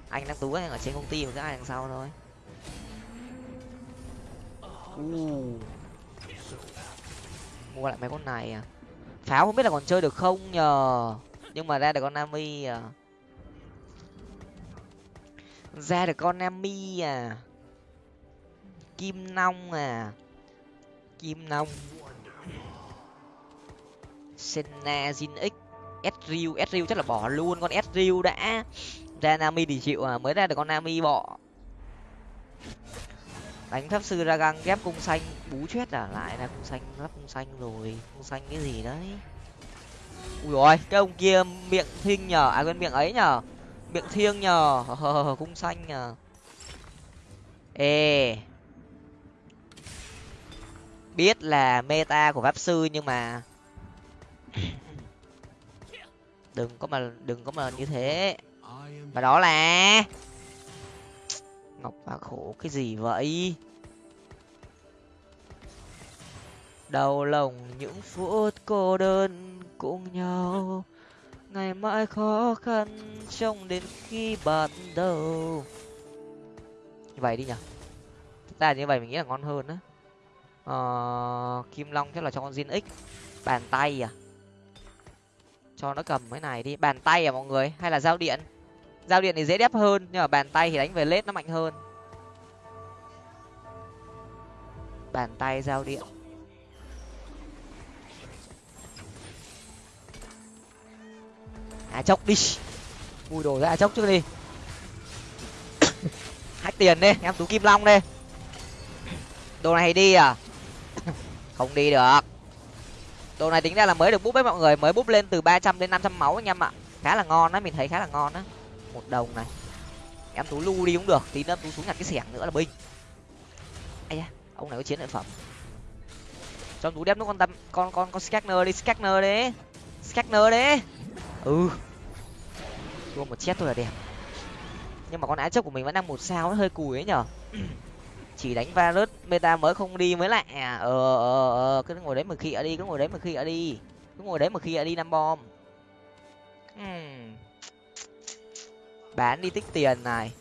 anh đang tú anh ở trên công ty mà cứ ai đằng sau thôi. Mua lại mấy con này à? Pháo không biết là còn chơi được không nhờ? Nhưng mà ra được con nami à? Ra được con nami à? Kim nong à? Kim nong. Senna zin x Ezreal Ezreal chắc là bỏ luôn, con Ezreal đã. Ra nami thì chịu à mới ra được con nami bỏ. đánh pháp sư ra găng, ghép cung xanh, bú chết à lại là cung xanh, lắp cung xanh rồi, cung xanh cái gì đấy. Ui rồi cái ông kia miệng thinh nhờ à quên miệng ấy nhờ, miệng thiêng nhờ cung xanh nhờ. Ê. Biết là meta của pháp sư nhưng mà đừng có mà đừng có mà như thế. Và đó là ngọc và khổ cái gì vậy? Đau lòng những phút cô đơn cùng nhau. Ngày mãi khó khăn trong đến khi bắt đầu. Như vậy đi nhở Ta như vậy mình nghĩ là ngon hơn á. Ờ, kim long chắc là cho con zin x. Bàn tay à? Cho nó cầm cái này đi. Bàn tay à mọi người? Hay là giao điện? Giao điện thì dễ đép hơn, nhưng mà bàn tay thì đánh về lết nó mạnh hơn. Bàn tay giao điện. À chốc đi. Mùi đồ ra à, chốc trước đi. (coughs) Hách tiền đi, em tú kim long đi. Đồ này đi à? (coughs) Không đi được đồ này tính ra là mới được búp với mọi người, mới búp lên từ ba trăm đến năm trăm máu anh em ạ. Khá là ngon á, mình thấy khá là ngon á. Một đồng này. Em tú lu đi cũng được, tí nữa tú xuống nhặt cái xẻng nữa là binh. Ai da, ông này có chiến lợi phẩm. Cho tú đem nó con tâm, con con con scanner đi scanner đi. Scanner đi. Ừ. Thua một chết thôi là đẹp. Nhưng mà con ái chấp của mình vẫn đang một sao, nó hơi cùi ấy nhở. (clears throat) chỉ đánh virus meta mới không đi mới lạ. À ờ ờ ờ cứ ngồi đấy mà khịa đi, cứ ngồi đấy mà khịa đi. Cứ ngồi đấy mà khịa đi, năm bom. Hmm. bán đi tích tiền này.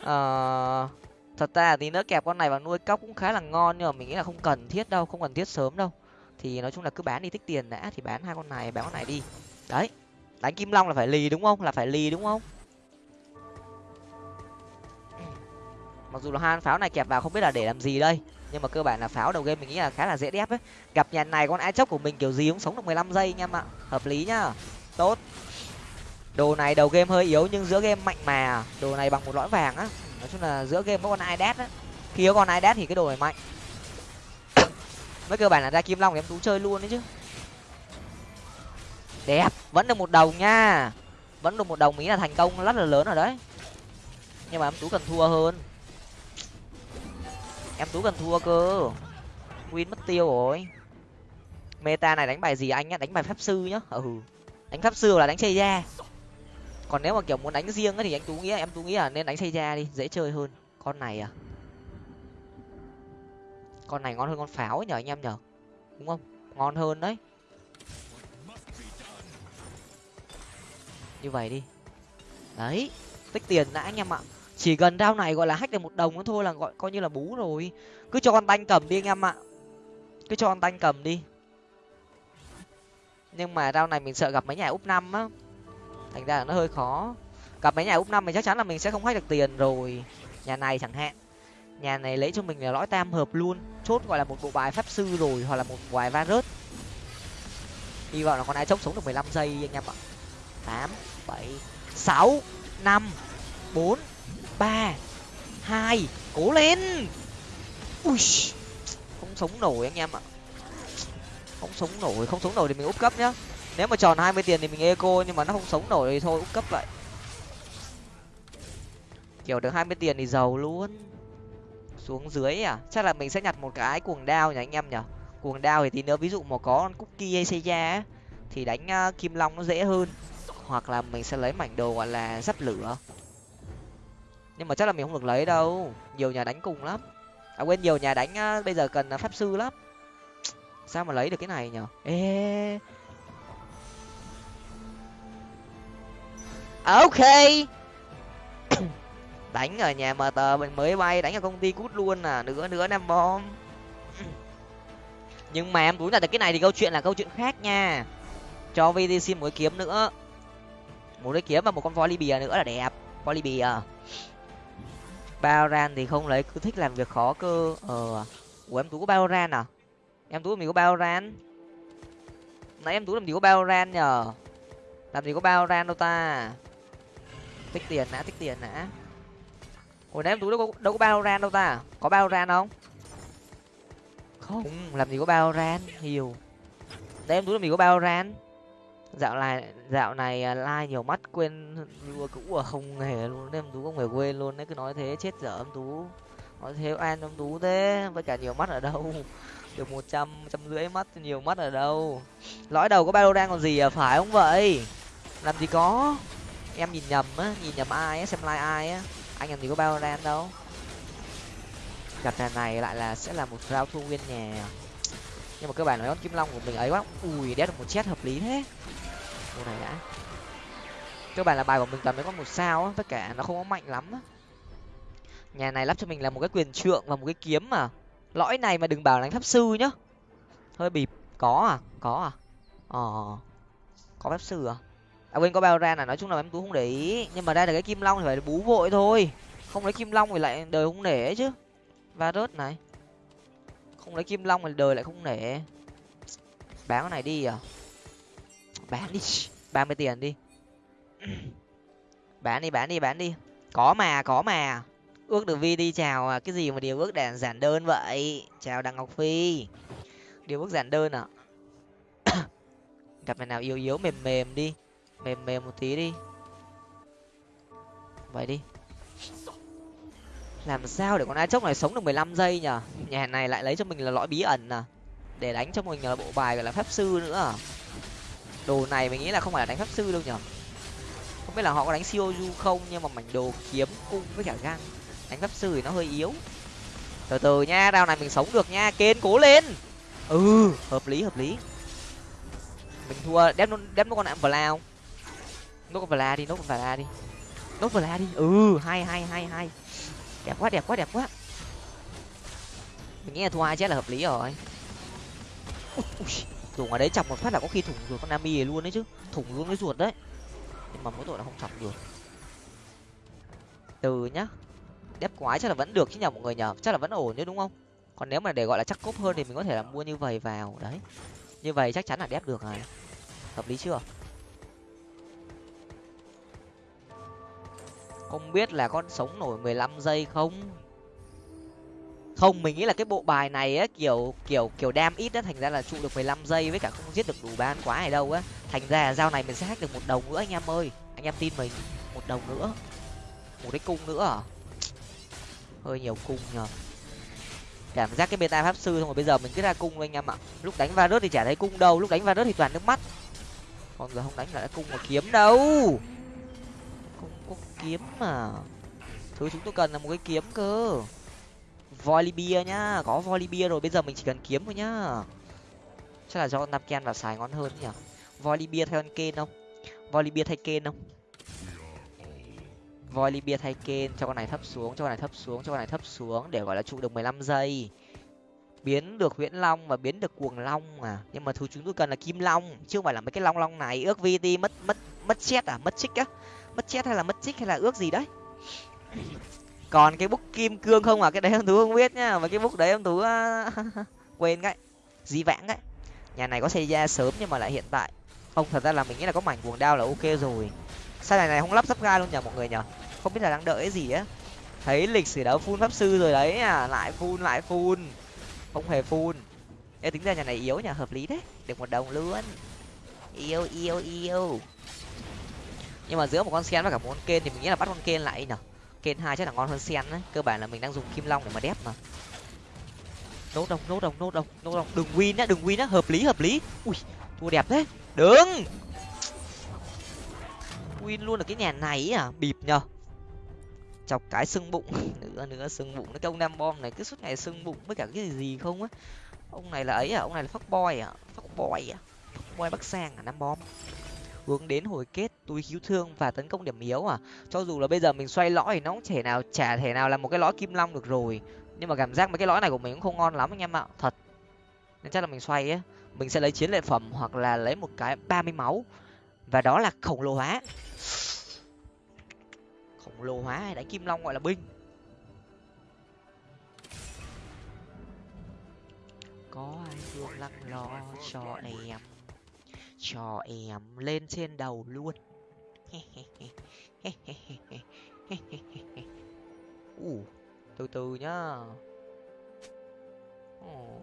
Ờ thật ra thì nữa kẹp con này vào nuôi cóc cũng khá là ngon, nhưng mà mình nghĩ là không cần thiết đâu, không cần thiết sớm đâu. Thì nói chung là cứ bán đi tích tiền đã, thì bán hai con này, bán con này đi. Đấy, đánh kim long là phải lì đúng không? Là phải lì đúng không? Mặc dù là hai pháo này kẹp vào không biết là để làm gì đây, nhưng mà cơ bản là pháo đầu game mình nghĩ là khá là dễ đép ấy. Gặp nhà này con ai chốc của mình kiểu gì cũng sống được mười lăm giây anh em ạ. Hợp lý nhá. Tốt. Đồ này đầu game hơi yếu nhưng giữa game mạnh mà. Đồ này bằng một lõi vàng á. Nói chung là giữa game có con ai đét á. Khi có con ai đét thì cái đồ này mạnh. (coughs) Với cơ bản là ra kim long thì em tú chơi luôn đấy chứ. Đẹp. Vẫn được một đồng nha. Vẫn được một đồng ý là thành công rất là lớn rồi đấy. Nhưng mà em tú cần thua hơn em tú cần thua cơ. Win mất tiêu rồi. Meta này đánh bài gì anh nhá? Đánh bài pháp sư nhá. Ừ. Đánh pháp sư là đánh xây ra còn nếu mà kiểu muốn đánh riêng thì anh tú nghĩ, em tú nghĩ là nên đánh xây ra đi, dễ chơi hơn. Con này à? Con này ngon hơn con pháo nhở anh em nhở đúng không? Ngon hơn đấy. Như vậy đi. Đấy. Tích tiền đã anh em ạ chỉ gần rau này gọi là hack được một đồng nữa thôi là gọi, coi như là bú rồi. Cứ cho con tanh cầm đi anh em ạ. Cứ cho con tanh cầm đi. Nhưng mà rau này mình sợ gặp mấy nhà úp năm á. Thành ra là nó hơi khó. Gặp mấy nhà úp năm thì chắc chắn là mình sẽ không hack được tiền rồi. Nhà này chẳng hạn. Nhà này lấy cho mình là lõi tam hợp luôn. Chốt gọi là một bộ bài pháp sư rồi, hoặc là một vài va rớt. Hy vọng là con ai chốc sống được mười lăm giây anh em ạ. Tám, bảy, sáu, năm, bốn ba, hai, cố lên. Ui, không sống nổi anh em ạ. Không sống nổi, không sống nổi thì mình úp cấp nhá. Nếu mà tròn hai mươi tiền thì mình eco, nhưng mà nó không sống nổi thì thôi, úp cấp vậy kiểu được hai mươi tiền thì giàu luôn. Xuống dưới à? Chắc là mình sẽ nhặt một cái cuồng đao nhỉ anh em nhở cuồng đao thì tí nữa, ví dụ mà có con cookie hay xây thì đánh ờ, kim long nó dễ hơn. Hoặc là mình sẽ lấy mảnh đồ gọi là dắt lửa nhưng mà chắc là mình không được lấy đâu. Nhiều nhà đánh cùng lắm. À quên, nhiều nhà đánh à, bây giờ cần à, pháp sư lắm. Sao mà lấy được cái này nhở? Ê. Ok. (coughs) Đánh ở nhà mờ tờ mình mới bay, đánh ở công ty cút luôn à. Nữa nữa năm bom. (coughs) Nhưng mà em túi là cái này thì câu chuyện là câu chuyện khác nha. Cho vdc một cái kiếm nữa. Một cái kiếm và một con voi bìa nữa là đẹp. Voi bìa. Baoran thì không lấy, cứ thích làm việc khó cơ. Ờ ủa, em tú có Baoran à? Em tú mình có Baoran? Nãy em tú làm gì có Baoran nhờ? Làm gì có Baoran đâu ta? Tích tiền đã, tích tiền đã. Hồi nãy em tú đâu có đâu có Baoran đâu ta? Có Baoran không? Không, làm gì có Baoran nhiều đấy em tú làm gì có Baoran? Dạo này dạo này à, like nhiều mắt quên viewer cũ ở không hề luôn, em tú không hề quên luôn đấy cứ nói thế, chết dở em tú. Nói thế an em tú thế, với cả nhiều mắt ở đâu? (laughs) Được một trăm trăm rưỡi mắt, nhiều mắt ở đâu? Lõi đầu có bao đang còn gì à phải không vậy? Làm gì có? Em nhìn nhầm á, nhìn nhầm ai á, xem like ai á. Anh làm gì có bao đang đâu? Gặp lần này lại là sẽ là một rau thu nguyên nhà. Nhưng mà cơ bản nói con kim long của mình ấy quá. Ui, đét được một chết hợp lý thế cô này đã. Cơ bản là bài của mình toàn mới có một sao á tất cả nó không có mạnh lắm á. Nhà này lắp cho mình là một cái quyền trượng và một cái kiếm mà. Lõi này mà đừng bảo đánh pháp sư nhá. Hơi bịp. Có à? Có à? Ờ. Có pháp sư à? À quên, có bao ra là nói chung là em tú không để ý. Nhưng mà đây là cái kim long thì phải bú vội thôi. Không lấy kim long thì lại đời không nể chứ. Va rớt này. Không lấy kim long thì đời lại không nể. Bán cái này đi à? Bán đi, ba mươi tiền đi. Bán đi bán đi bán đi. Có mà có mà. Ước được vi đi, chào à, cái gì mà điều ước đàn giản đơn vậy? Chào đặng ngọc phi. Điều ước giản đơn à (coughs) gặp mày nào yếu yếu, mềm mềm đi. Mềm mềm một tí đi. Vậy đi. Làm sao để con ai chốc này sống được mười lăm giây nhở? Nhà này lại lấy cho mình là lõi bí ẩn à? Để đánh cho mình là bộ bài gọi là pháp sư nữa à? Đồ này mình nghĩ là không phải là đánh pháp sư đâu nhở không biết là họ có đánh siêu du không nhưng mà mảnh đồ kiếm cung với cả găng đánh pháp sư thì nó hơi yếu. Từ từ nha đao này mình sống được nha. Kên cố lên. Ừ hợp lý hợp lý. Mình thua đép đép nó con nạm vla không? Nốt con vla đi nốt con vla đi. Nốt vla đi. Ừ hai hai hai hai, đẹp quá đẹp quá đẹp quá. Mình nghĩ là thua hai chết là hợp lý rồi dùng ở đấy chọc một phát là có khi thủng ruột con nami luôn đấy chứ. Thủng luôn cái ruột đấy. Nhưng mà mỗi tội là không chọc được. Từ nhá. Đép quái chắc là vẫn được chứ nhờ mọi người nhờ. Chắc là vẫn ổn chứ, đúng không? Còn nếu mà để gọi là chắc cốp hơn thì mình có thể là mua như vậy vào. Đấy. Như vậy chắc chắn là đép được rồi. Hợp lý chưa? Không biết là con sống nổi mười lăm giây không? Không, mình nghĩ là cái bộ bài này á, kiểu kiểu kiểu đam ít á, thành ra là trụ được mười lăm giây với cả không giết được đủ ban quá này đâu á. Thành ra là dao này mình sẽ hack được một đồng nữa anh em ơi. Anh em tin mình, một đồng nữa. Một cái cung nữa à? Hơi nhiều cung nhờ. Cảm giác cái beta pháp sư xong rồi bây giờ mình cứ ra cung anh em ạ. Lúc đánh va rớt thì chả thấy cung đâu, lúc đánh va rớt thì toàn nước mắt. Còn giờ không đánh lại cung mà kiếm đâu. Không có kiếm mà. Thứ chúng tôi cần là một cái kiếm cơ volibia nhá. Có volibia rồi, bây giờ mình chỉ cần kiếm thôi nhá. Chắc là do nam ken vào xài ngon hơn nhỉ? Volibia thay con không? Volibia thay ken không? Volibia thay ken, cho con này thấp xuống, cho con này thấp xuống, cho con này thấp xuống để, gọi là, trụ được mười lăm giây. Biến được huyễn long và biến được cuồng long mà. Nhưng mà thứ chúng tôi cần là kim long, chứ không phải là mấy cái long long này. Ước vt mất mất mất chết à? Mất chích á? Mất chết hay là mất chích hay là ước gì đấy? Còn cái bút kim cương không à? Cái đấy em tú không biết nhá mà cái bút đấy em tú (laughs) quên cái dí vãng đấy nhà này có xây ra sớm nhưng mà lại hiện tại. Không thật ra là mình nghĩ là có mảnh cuồng đao là ok rồi. Sao này này không lắp sắp ga luôn nhờ mọi người nhở? Không biết là đang đợi cái gì á. Thấy lịch sử đấu phun pháp sư rồi đấy à lại phun lại phun. Không hề phun. Ê, tính ra nhà này yếu nhà hợp lý đấy được một đồng luôn. Yêu yêu yêu. Nhưng mà giữa một con sen và cả một con kên thì mình nghĩ là bắt con kên lại nhở? Kên hai chắc là ngon hơn sen đấy cơ bản là mình đang dùng kim long để mà đép mà. Nốt đồng nốt đồng nốt đồng nốt đồng đừng win nhá, đừng win nhá. Hợp lý hợp lý. Ui, thua đẹp thế. Đừng win luôn ở cái nhà này à bịp nhở chọc cái sưng bụng. (laughs) Nữa nữa, sưng bụng nó công nam bom này cứ suốt ngày sưng bụng với cả cái gì gì không á. Ông này là ấy à? Ông này là fuck boy à? Fuck boy à? Fuck boy bắc sang à nam bom hướng đến hồi kết túi cứu thương và tấn công điểm yếu à? Cho dù là bây giờ mình xoay lõi thì nó cũng thể nào, chả thể nào là một cái lõi kim long được rồi. Nhưng mà cảm giác mấy cái lõi này của mình cũng không ngon lắm anh em ạ, thật. Nên chắc là mình xoay á. Mình sẽ lấy chiến lợi phẩm hoặc là lấy một cái ba mươi máu. Và đó là khổng lồ hóa. Khổng lồ hóa hay đánh kim long gọi là binh. Có ai thương lăng lo cho em? Cho em lên trên đầu luôn. (laughs) Ủ từ từ nhá. Ồ.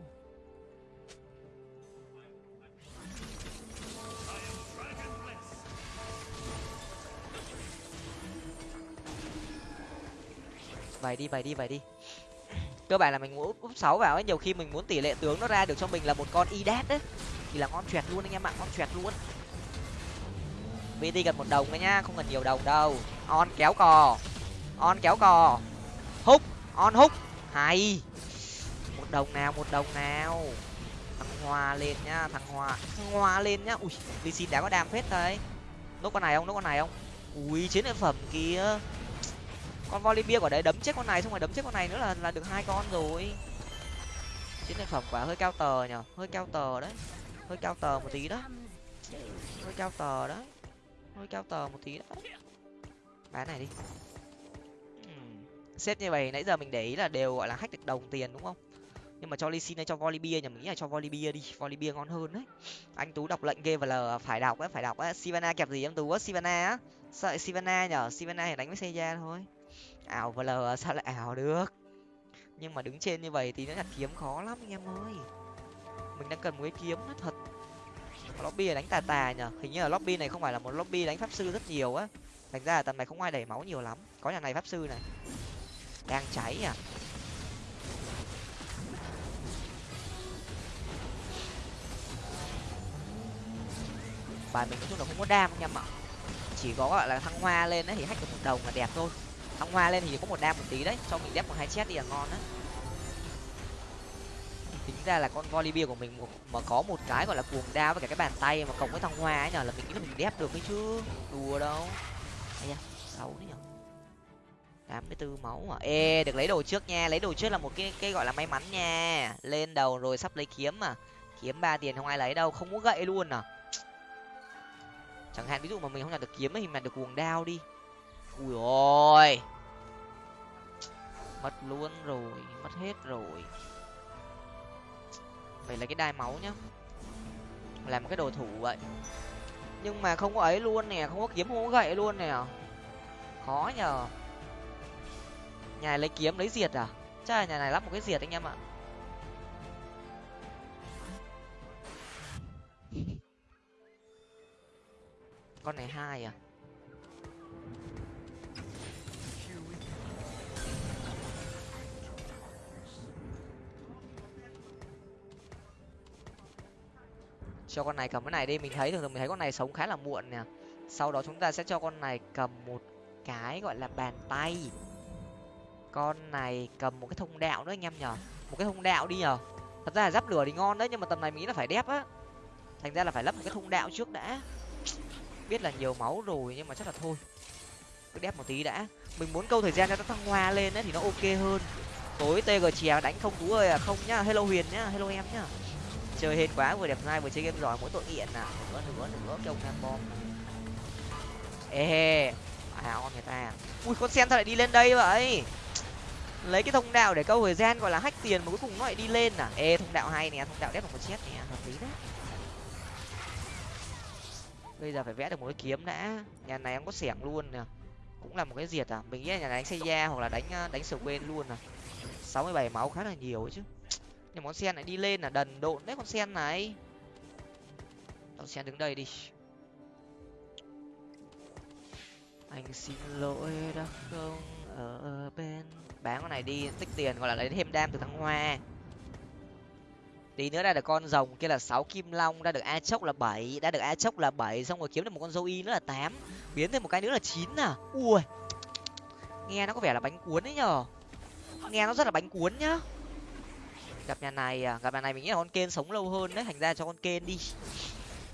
vài đi vài đi vài đi. Cơ bản là mình muốn úp sáu vào ấy, nhiều khi mình muốn tỷ lệ tướng nó ra được cho mình là một con idat đấy thì là ngon choẹt luôn anh em ạ ngon choẹt luôn. Vt cần một đồng đấy nhá không cần nhiều đồng đâu. On kéo cò. On kéo cò. Hút on hút hay. Một đồng nào một đồng nào. Thằng hòa lên nhá thằng hòa, thằng hòa lên nhá. Ui ly xin đã có đam phết đấy. Nốt con này không nốt con này không? Ui chiến lợi phẩm kia con volley bia của đấy đấm chết con này xong rồi đấm chết con này nữa là là được hai con rồi. Chiến lợi phẩm quả hơi cao tờ nhở hơi cao tờ đấy hơi cao tờ một tí đó. Hơi cao tờ đó. Hơi cao tờ một tí đó. Bán này đi. Xếp như vậy nãy giờ mình để ý là đều gọi là hack được đồng tiền đúng không? Nhưng mà cho xin hay cho volley bia nhỉ? Mình nghĩ là cho volley bia đi. Volley bia ngon hơn đấy. Anh tú đọc lệnh game và l phải đọc á phải đọc á. Sivana kẹp gì em tú á? Sivana á? Sao lại sivana nhở sivana thì đánh với seja thôi. Ảo và l sao lại ảo được? Nhưng mà đứng trên như vậy thì nó nhặt kiếm khó lắm anh em ơi. Mình đang cần một cái kiếm nó thật lobby là đánh tà tà nhở hình như là lobby này không phải là một lobby đánh pháp sư rất nhiều á. Thành ra là tầm này không ai đẩy máu nhiều lắm. Có nhà này pháp sư này. Đang cháy à bài mình nói chung là không có đam anh em ạ chỉ có gọi là thăng hoa lên đấy thì hack được một đồng là đẹp thôi. Thăng hoa lên thì có một đam một tí đấy. Cho mình đép một hai chết đi là ngon đấy tính ra là con volley bia của mình mà có một cái gọi là cuồng đao với cả cái bàn tay mà cộng với thăng hoa ấy nhở là mình nghĩ là mình đép được ấy chứ. Đùa đâu. Ai nhá xấu đấy nhở tám mươi tư máu à? Ê, được lấy đồ trước nha. Lấy đồ trước là một cái cái gọi là may mắn nha. Lên đầu rồi sắp lấy kiếm mà kiếm ba tiền không ai lấy đâu, không có gậy luôn à. Chẳng hạn ví dụ mà mình không nhận được kiếm thì mình được cuồng đao đi. Ui ôi. Mất luôn rồi, mất hết rồi vậy là cái đai máu nhá. Làm cái đồ thủ vậy. Nhưng mà không có ấy luôn nè, không có kiếm, không có gậy luôn nè. Khó nhờ. Nhà này lấy kiếm, lấy diệt à? Chắc là nhà này lắp một cái diệt anh em ạ. Con này hai à? Cho con này cầm cái này đi, mình thấy thường thường mình thấy con này sống khá là muộn nè. Sau đó chúng ta sẽ cho con này cầm một cái gọi là bàn tay. Con này cầm một cái thông đạo nữa anh em nhở một cái thông đạo đi nhở thật ra là giáp lửa thì ngon đấy, nhưng mà tầm này mình nghĩ là phải đép á. Thành ra là phải lắp một cái thông đạo trước đã. Biết là nhiều máu rồi nhưng mà chắc là thôi. Cứ đép một tí đã. Mình muốn câu thời gian cho nó thăng hoa lên ấy thì nó ok hơn. Tối tg chè đánh không tú ơi à. Không nhá, hello huyền nhá, hello em nhá chơi hết quá, vừa đẹp trai vừa chơi game giỏi, mỗi tội nghiện à. Nữa nữa nữa cái ông tham bom. Ê à on người ta ui, con sen sao lại đi lên đây vậy? Lấy cái thông đạo để câu thời gian gọi là hách tiền mà cuối cùng nó lại đi lên à? Ê, thông đạo hay nè, thông đạo đép một chết nè, hợp lý đấy. Bây giờ phải vẽ được một cái kiếm đã. Nhà này em có xẻng luôn nè. Cũng là một cái diệt à. Mình nghĩ là nhà này đánh xe da hoặc là đánh ờ, đánh sờ quên luôn à. Sáu mươi bảy máu khá là nhiều chứ nhưng con sen lại đi lên là đần độn đấy con sen này. Con sen đứng đây đi. Anh xin lỗi đã không ở bên. Bán con này đi, tích tiền, gọi là lấy thêm đam từ thăng hoa. Tí nữa ra được con rồng kia là sáu kim long ra được a chốc là bảy, đã được a chốc là bảy, xong rồi kiếm được một con dâu y nữa là tám, biến thêm một cái nữa là chín à? Ui. Nghe nó có vẻ là bánh cuốn ấy nhở nghe nó rất là bánh cuốn nhá gặp nhà này à? Gặp nhà này mình nghĩ là con kên sống lâu hơn đấy. Thành ra cho con kên đi.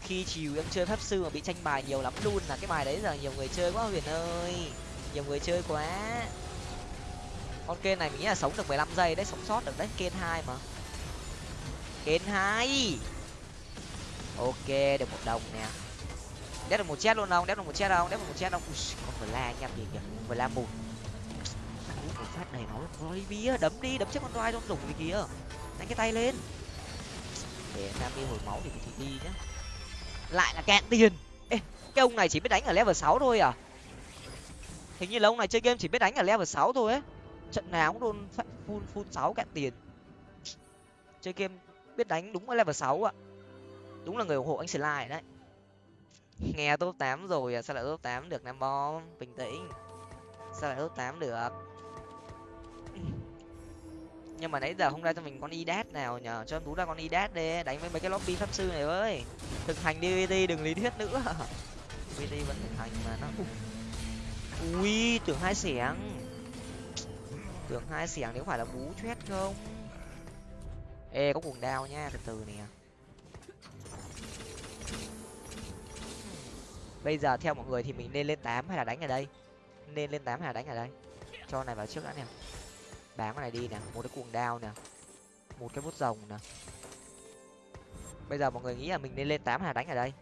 Khi chiều em chơi pháp sư mà bị tranh bài nhiều lắm luôn. Là cái bài đấy giờ nhiều người chơi quá huyền ơi. Nhiều người chơi quá. Con kên này mình nghĩ là sống được mười lăm giây đấy sống sót được đấy. Kên hai mà. Kên hai. Ok được một đồng nè. Đép được một chết luôn không? Đép được một chết không? Đép được một chết không? Ui, con vừa la nha kìa kìa. Vừa la một phát đầy máu rồi bia đấm đi đấm chết con roi trong đủng gì kìa. Đánh cái tay lên. Để nam đi hồi máu thì thì đi nhá. Lại là cạn tiền. Ê, cái ông này chỉ biết đánh ở level sáu thôi à? Hình như là ông này chơi game chỉ biết đánh ở level sáu thôi ấy. Trận nào cũng luôn full full sáu cạn tiền. Chơi game biết đánh đúng ở level sáu ạ. Đúng là người ủng hộ anh slide đấy. Nghe top tám rồi à, sao lại top tám được nam bom? Bình tĩnh. Sao lại top tám được? Nhưng mà nãy giờ không ra cho mình con idat nào, nhờ cho em tú ra con idat đi, đánh với mấy cái lobby pháp sư này ơi thực hành dvt đừng lý thuyết nữa. (laughs) Dvt vẫn thực hành mà nó ui, tưởng hai xẻng. Tưởng hai xẻng nếu phải là bú chét không? Ê, có cuồng đao nha, từ từ nè. Bây giờ theo mọi người thì mình nên lên tám hay là đánh ở đây? Nên lên tám hay là đánh ở đây? Cho này vào trước đã nè bán cái này đi nè một cái cuồng đao nè một cái bút rồng nè. Bây giờ mọi người nghĩ là mình nên lên tám hay là đánh ở đây?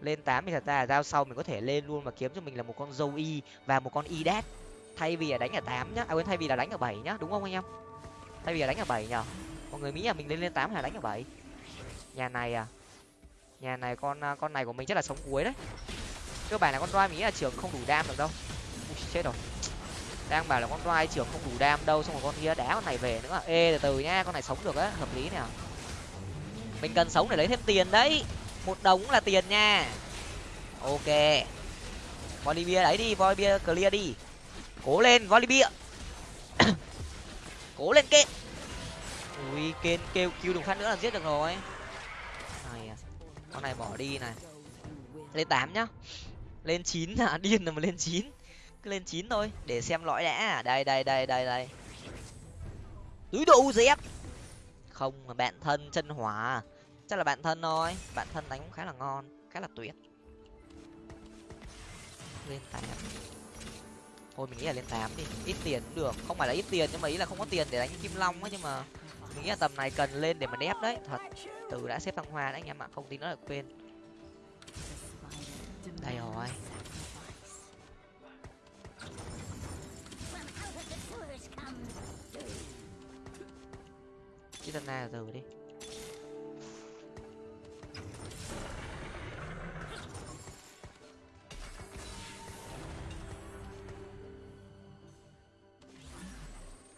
Lên tám thì thật ra là giao sau mình có thể lên luôn và kiếm cho mình là một con dâu y và một con y đét thay vì là đánh ở tám nhá à quên thay vì là đánh ở bảy nhá đúng không anh em? Thay vì là đánh ở bảy nhở? Mọi người nghĩ là mình lên lên tám hay là đánh ở bảy? Nhà này à? Nhà này con à, con này của mình chắc là sống cuối đấy. Cơ bản là con roi mình nghĩ là trưởng không đủ đam được đâu. Ui, chết rồi đang bảo là con roi trưởng không đủ đam đâu, xong rồi con kia đá con này về nữa. Ê, từ từ nhá con này sống được á, hợp lý nè. Mình cần sống để lấy thêm tiền đấy. Một đồng cũng là tiền nha. Ok. Volibear đấy đi Volibear clear đi. Cố lên Volibear (coughs) cố lên kệ ui, kên kêu kêu đừng phát nữa là giết được rồi. Này con này bỏ đi này. Lên tám nhá. Lên chín à điên rồi mà lên chín lên chín thôi, để xem lõi đã. Đây đây đây đây đây. Túi đồ dép không, mà bạn thân chân hỏa. Chắc là bạn thân thôi. Bạn thân đánh cũng khá là ngon, khá là tuyệt. Lên tám. Thôi, mình nghĩ là lên tám đi. Ít tiền cũng được. Không phải là ít tiền, nhưng mà ý là không có tiền để đánh kim long á nhưng mà mình nghĩ là tầm này cần lên để mà đép đấy. Thật, từ đã xếp thăng hoa đấy, anh em ạ. Không tin nó là quên. Đây rồi. Kitana từ đi.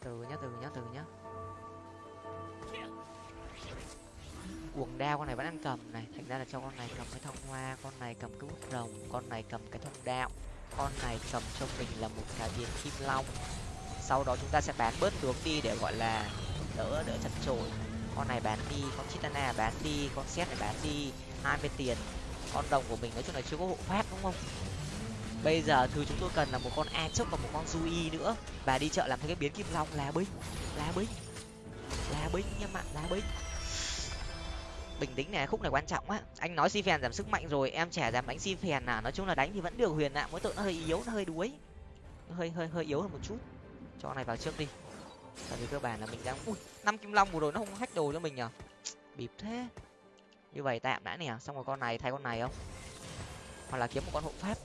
Từ nhá từ nhá từ nhá. Cuồng đao, con này vẫn đang cầm này. Thành ra là cho con này cầm cái thông hoa, con này cầm cái bút rồng, con này cầm cái thông đạo con này cầm cho mình là một cái viên kim long. Sau đó chúng ta sẽ bán bớt tướng đi để gọi là đỡ đỡ chật chội. Con này bán đi, con chitana bán đi, con xét này bán đi, hai mươi tiền. Con đồng của mình nói chung là chưa có hộ pháp, đúng không? Bây giờ thứ chúng tôi cần là một con a chốc và một con Zui nữa. Và đi chợ làm thêm cái biến kim long, lá binh lá binh lá binh em bạn, lá binh bình tĩnh này khúc này quan trọng á. Anh nói si phèn giảm sức mạnh rồi, em trẻ giảm đánh si phèn à. Nói chung là đánh thì vẫn được huyền ạ, mỗi tội nó hơi yếu, nó hơi đuối. Nó hơi hơi hơi yếu hơn một chút. Cho này vào trước đi tại vì cơ bản là mình đang ui năm kim long vừa rồi nó không hack đồ cho mình nhở bịp thế. Như vậy tạm đã nè. Xong rồi con này thay con này không? Hoặc là kiếm một con hộ pháp.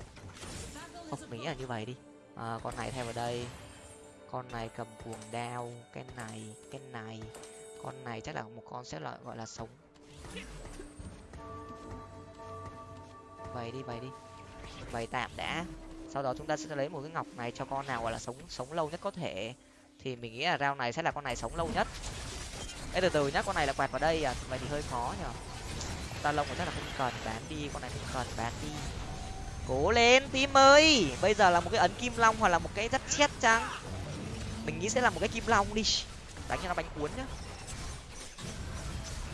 Không nghĩ là như vậy đi. À, con này thay vào đây. Con này cầm cuồng đao. Cái này cái này. Con này chắc là một con sẽ là gọi là sống. Vậy đi vậy đi. Vậy tạm đã. Sau đó chúng ta sẽ lấy một cái ngọc này cho con nào gọi là sống sống lâu nhất có thể thì mình nghĩ là rau này sẽ là con này sống lâu nhất. Ê, từ từ nhá con này là quạt vào đây à? Vậy thì hơi khó nhở? Ta lông chắc là không cần bán đi con này không cần bán đi. Cố lên tim ơi! Bây giờ là một cái ấn kim long hoặc là một cái rất chết chăng? Mình nghĩ sẽ là một cái kim long đi. Đánh cho nó bánh cuốn nhá.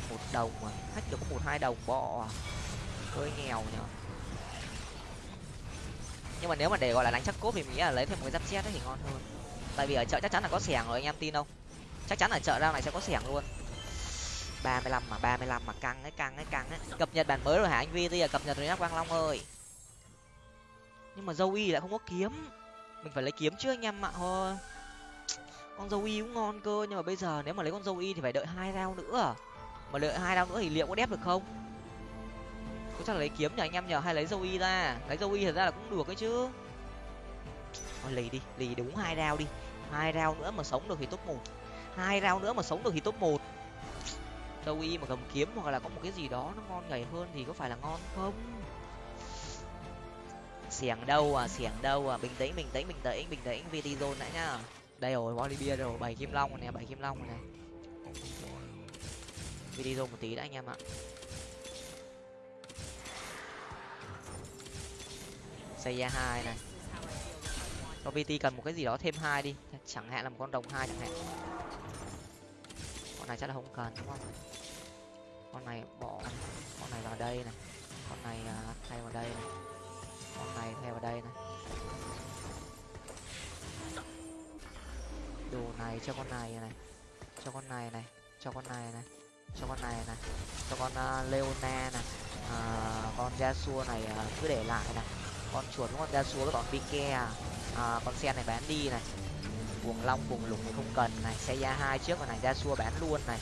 Một đồng mà khách được có một hai đồng bọ à? Hơi nghèo nhở? Nhưng mà nếu mà để gọi là đánh chắc cốp thì mình nghĩ là lấy thêm một cái giáp chết thì ngon hơn tại vì ở chợ chắc chắn là có xẻng rồi, anh em tin không? Chắc chắn ở chợ ra này sẽ có xẻng luôn. Ba mươi lăm mà, ba mươi lăm mà, căng ấy căng ấy căng ấy. Cập nhật bản mới rồi hả anh vi bây giờ cập nhật rồi nhá, quang long ơi. Nhưng mà dâu y lại không có kiếm. Mình phải lấy kiếm chứ anh em ạ thôi con dâu y cũng ngon cơ, nhưng mà bây giờ nếu mà lấy con dâu y thì phải đợi hai rau nữa. Mà đợi hai rau nữa thì liệu có đép được không? Có chắc là lấy kiếm nhờ anh em nhờ hay lấy dâu y ra? Lấy dâu y thật ra là cũng được ấy chứ. Thôi, lì đi, lì đúng hai rau đi hai rau nữa mà sống được thì top một. Hai rau nữa mà sống được thì top một. Đâu y mà cầm kiếm hoặc là có một cái gì đó nó ngon nhảy hơn thì có phải là ngon không? Xiềng đâu à xiềng đâu à. Bình tĩnh bình tĩnh bình tĩnh bình tĩnh. Video đã nhá. Đây rồi Bolivia rồi. Bảy kim long rồi nè, bảy kim long rồi này video một tí đã anh em ạ. Xây ra hai này cho vt cần một cái gì đó thêm hai đi. Chẳng hạn là một con đồng hai chẳng hạn. Con này chắc là không cần đúng không? Con này bỏ con này vào đây này. Con này à, thay vào đây này. Con này thay vào đây này. Đồ này cho con này này. Cho con này này. Cho con này này. Cho con này này. Cho con uh, leona này. Uh, con Yasuo này uh, cứ để lại này. Con chuột con Yasuo với bọn Pike à, À, con sen này bán đi này. Cuồng long, cuồng lục thì không cần này. Xe ra hai trước và này xua bán luôn này.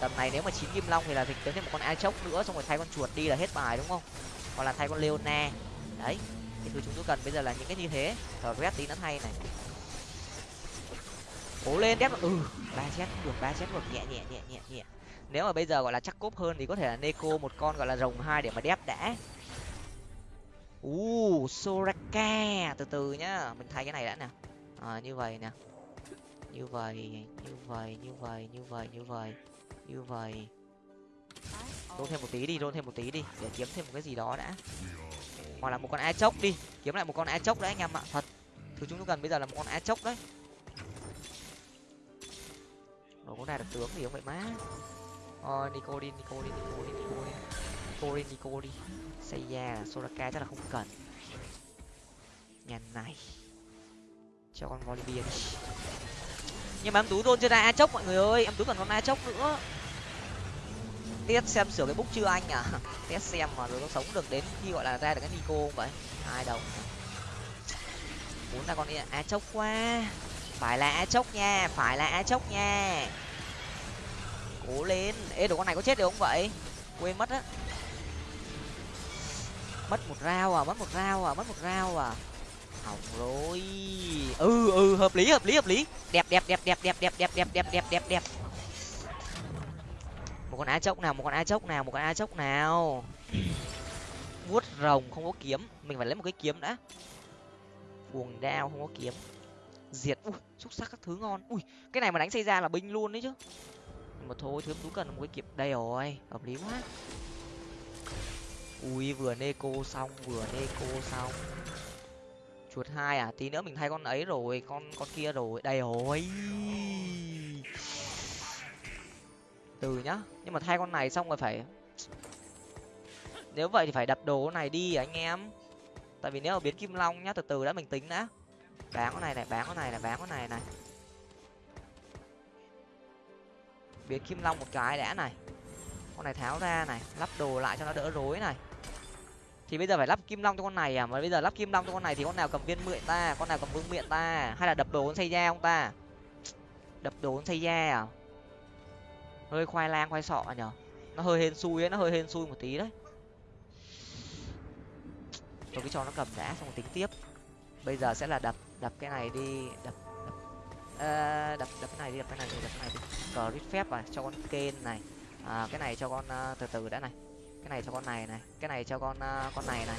Tầm này nếu mà chín kim long thì là dịch tới thêm một con ai chốc nữa, xong rồi thay con chuột đi là hết bài, đúng không? Hoặc là thay con leona. Đấy thì thứ chúng tôi cần bây giờ là những cái như thế. Thở red tí nó thay này. Cố lên đép ừ ba chết. Được, ba chết được nhẹ nhẹ nhẹ nhẹ nhẹ. Nếu mà bây giờ gọi là chắc cốp hơn thì có thể là neko, một con gọi là rồng hai để mà đép đã u soraka. Từ từ nhá mình thay cái này đã nè. À, như vậy nè. Như vậy như vậy như vậy như vậy như vậy như vậy. Rôn thêm một tí đi rôn thêm một tí đi để kiếm thêm một cái gì đó đã. Hoặc là một con a chốc đi kiếm lại một con a chốc đấy anh em ạ thật. Thứ chúng tôi cần bây giờ là một con a chốc đấy. Rồi có ra được tướng gì không vậy má. Đi nico đi nico đi nico đi nico đi nico đi nico đi seiya, soraka chắc là không cần. Nhà này. Cho con volibia đi. Nhưng mà em tú đôn chưa ra a chốc mọi người ơi. Em tú cần con a chốc nữa. Test xem sửa cái bút chưa anh à? (laughs) Test xem mà rồi nó sống được đến khi gọi là ra được cái nico không vậy? Ai đồng. Muốn ra con a chốc quá. Phải là a chốc nha, phải là a chốc nha. Cố lên. Ê, đồ con này có chết được không vậy? Quên mất á mất một rau à mất một rau à mất một rau à hỏng rồi ừ ừ hợp lý hợp lý hợp lý đẹp đẹp đẹp đẹp đẹp đẹp đẹp đẹp đẹp đẹp đẹp đẹp một con á chốc nào một con á chốc nào một con á chốc nào vuốt rồng không có kiếm mình phải lấy một cái kiếm đã cuồng đao không có kiếm diệt ui xúc sắc các thứ ngon ui cái này mà đánh xây ra là binh luôn đấy chứ mà thôi thứ tú cần một cái kiếm đây rồi hợp lý quá ui vừa neko xong, vừa neko xong. Chuột hai à? Tí nữa mình thay con ấy rồi, con con kia rồi. Đây rồi. Từ nhá, nhưng mà thay con này xong rồi phải nếu vậy thì phải đập đồ này đi, anh em. Tại vì nếu mà biến kim long nhá, từ từ đã, mình tính đã. Bán con này này, bán con này này, bán con này này. Biến kim long một cái đã này. Con này tháo ra này, lắp đồ lại cho nó đỡ rối này thì bây giờ phải lắp kim long cho con này à? Mà bây giờ lắp kim long cho con này thì con nào cầm viên mượn ta? Con nào cầm vương miệng ta? Hay là đập đồ con xây da không ta? Đập đồ con xây da à? Hơi khoai lang khoai sọ nhở? Nó hơi hên xui ấy nó hơi hên xui một tí đấy. Tôi cứ cho nó cầm đã xong tính tiếp. Bây giờ sẽ là đập đập cái này đi đập đập. À, đập đập cái này đi đập cái này đi đập cái này đi. Cờ rít phép à cho con kên này. À, cái này cho con uh, từ từ đã này cái này cho con này này cái này cho con uh, con này này.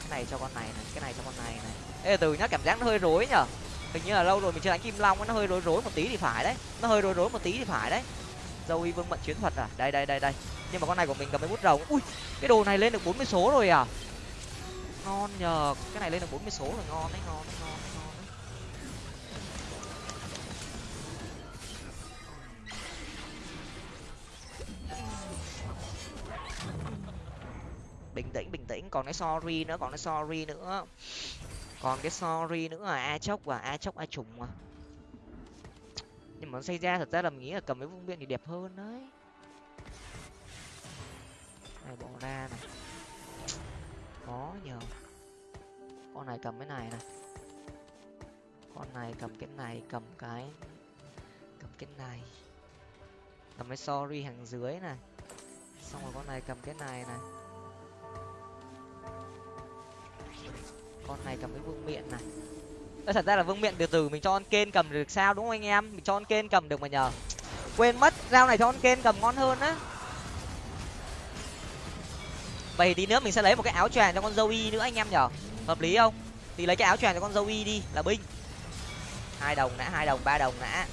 Cái này cho con này này cái này cho con này này. Ê từ nhá cảm giác nó hơi rối nhở. Hình như là lâu rồi mình chưa đánh kim long nó hơi rối rối một tí thì phải đấy. Nó hơi rối rối một tí thì phải đấy. Dâu y vương mận chiến thuật à? Đây đây đây đây. Nhưng mà con này của mình cầm cái bút rồng. Ui cái đồ này lên được bốn mươi số rồi à? Ngon nhờ cái này lên được bốn mươi số rồi ngon đấy ngon đấy ngon bình tĩnh bình tĩnh. Còn cái sorry nữa, còn cái sorry nữa. Còn cái sorry nữa là a chốc và a chốc, a trùng mà. Nhưng mà xây ra thật ra là mình nghĩ là cầm cái vương biện thì đẹp hơn đấy. Này, bỏ ra này. Khó nhờ. Con này cầm cái này này. Con này cầm cái này, cầm cái cầm cái này. Cầm cái sorry hàng dưới này. Xong rồi con này cầm cái này này. Con này cầm cái vương miện này. Ơ, thật ra là vương miện từ từ mình cho con kên cầm được sao đúng không anh em? Mình cho con kên cầm được mà nhờ. Quên mất dao này cho con kên cầm ngon hơn á. Vậy tí nữa mình sẽ lấy một cái áo choàng cho con dâu y nữa anh em nhở hợp lý không? Thì lấy cái áo choàng cho con dâu y đi là binh. Hai đồng nã, hai đồng ba đồng nã.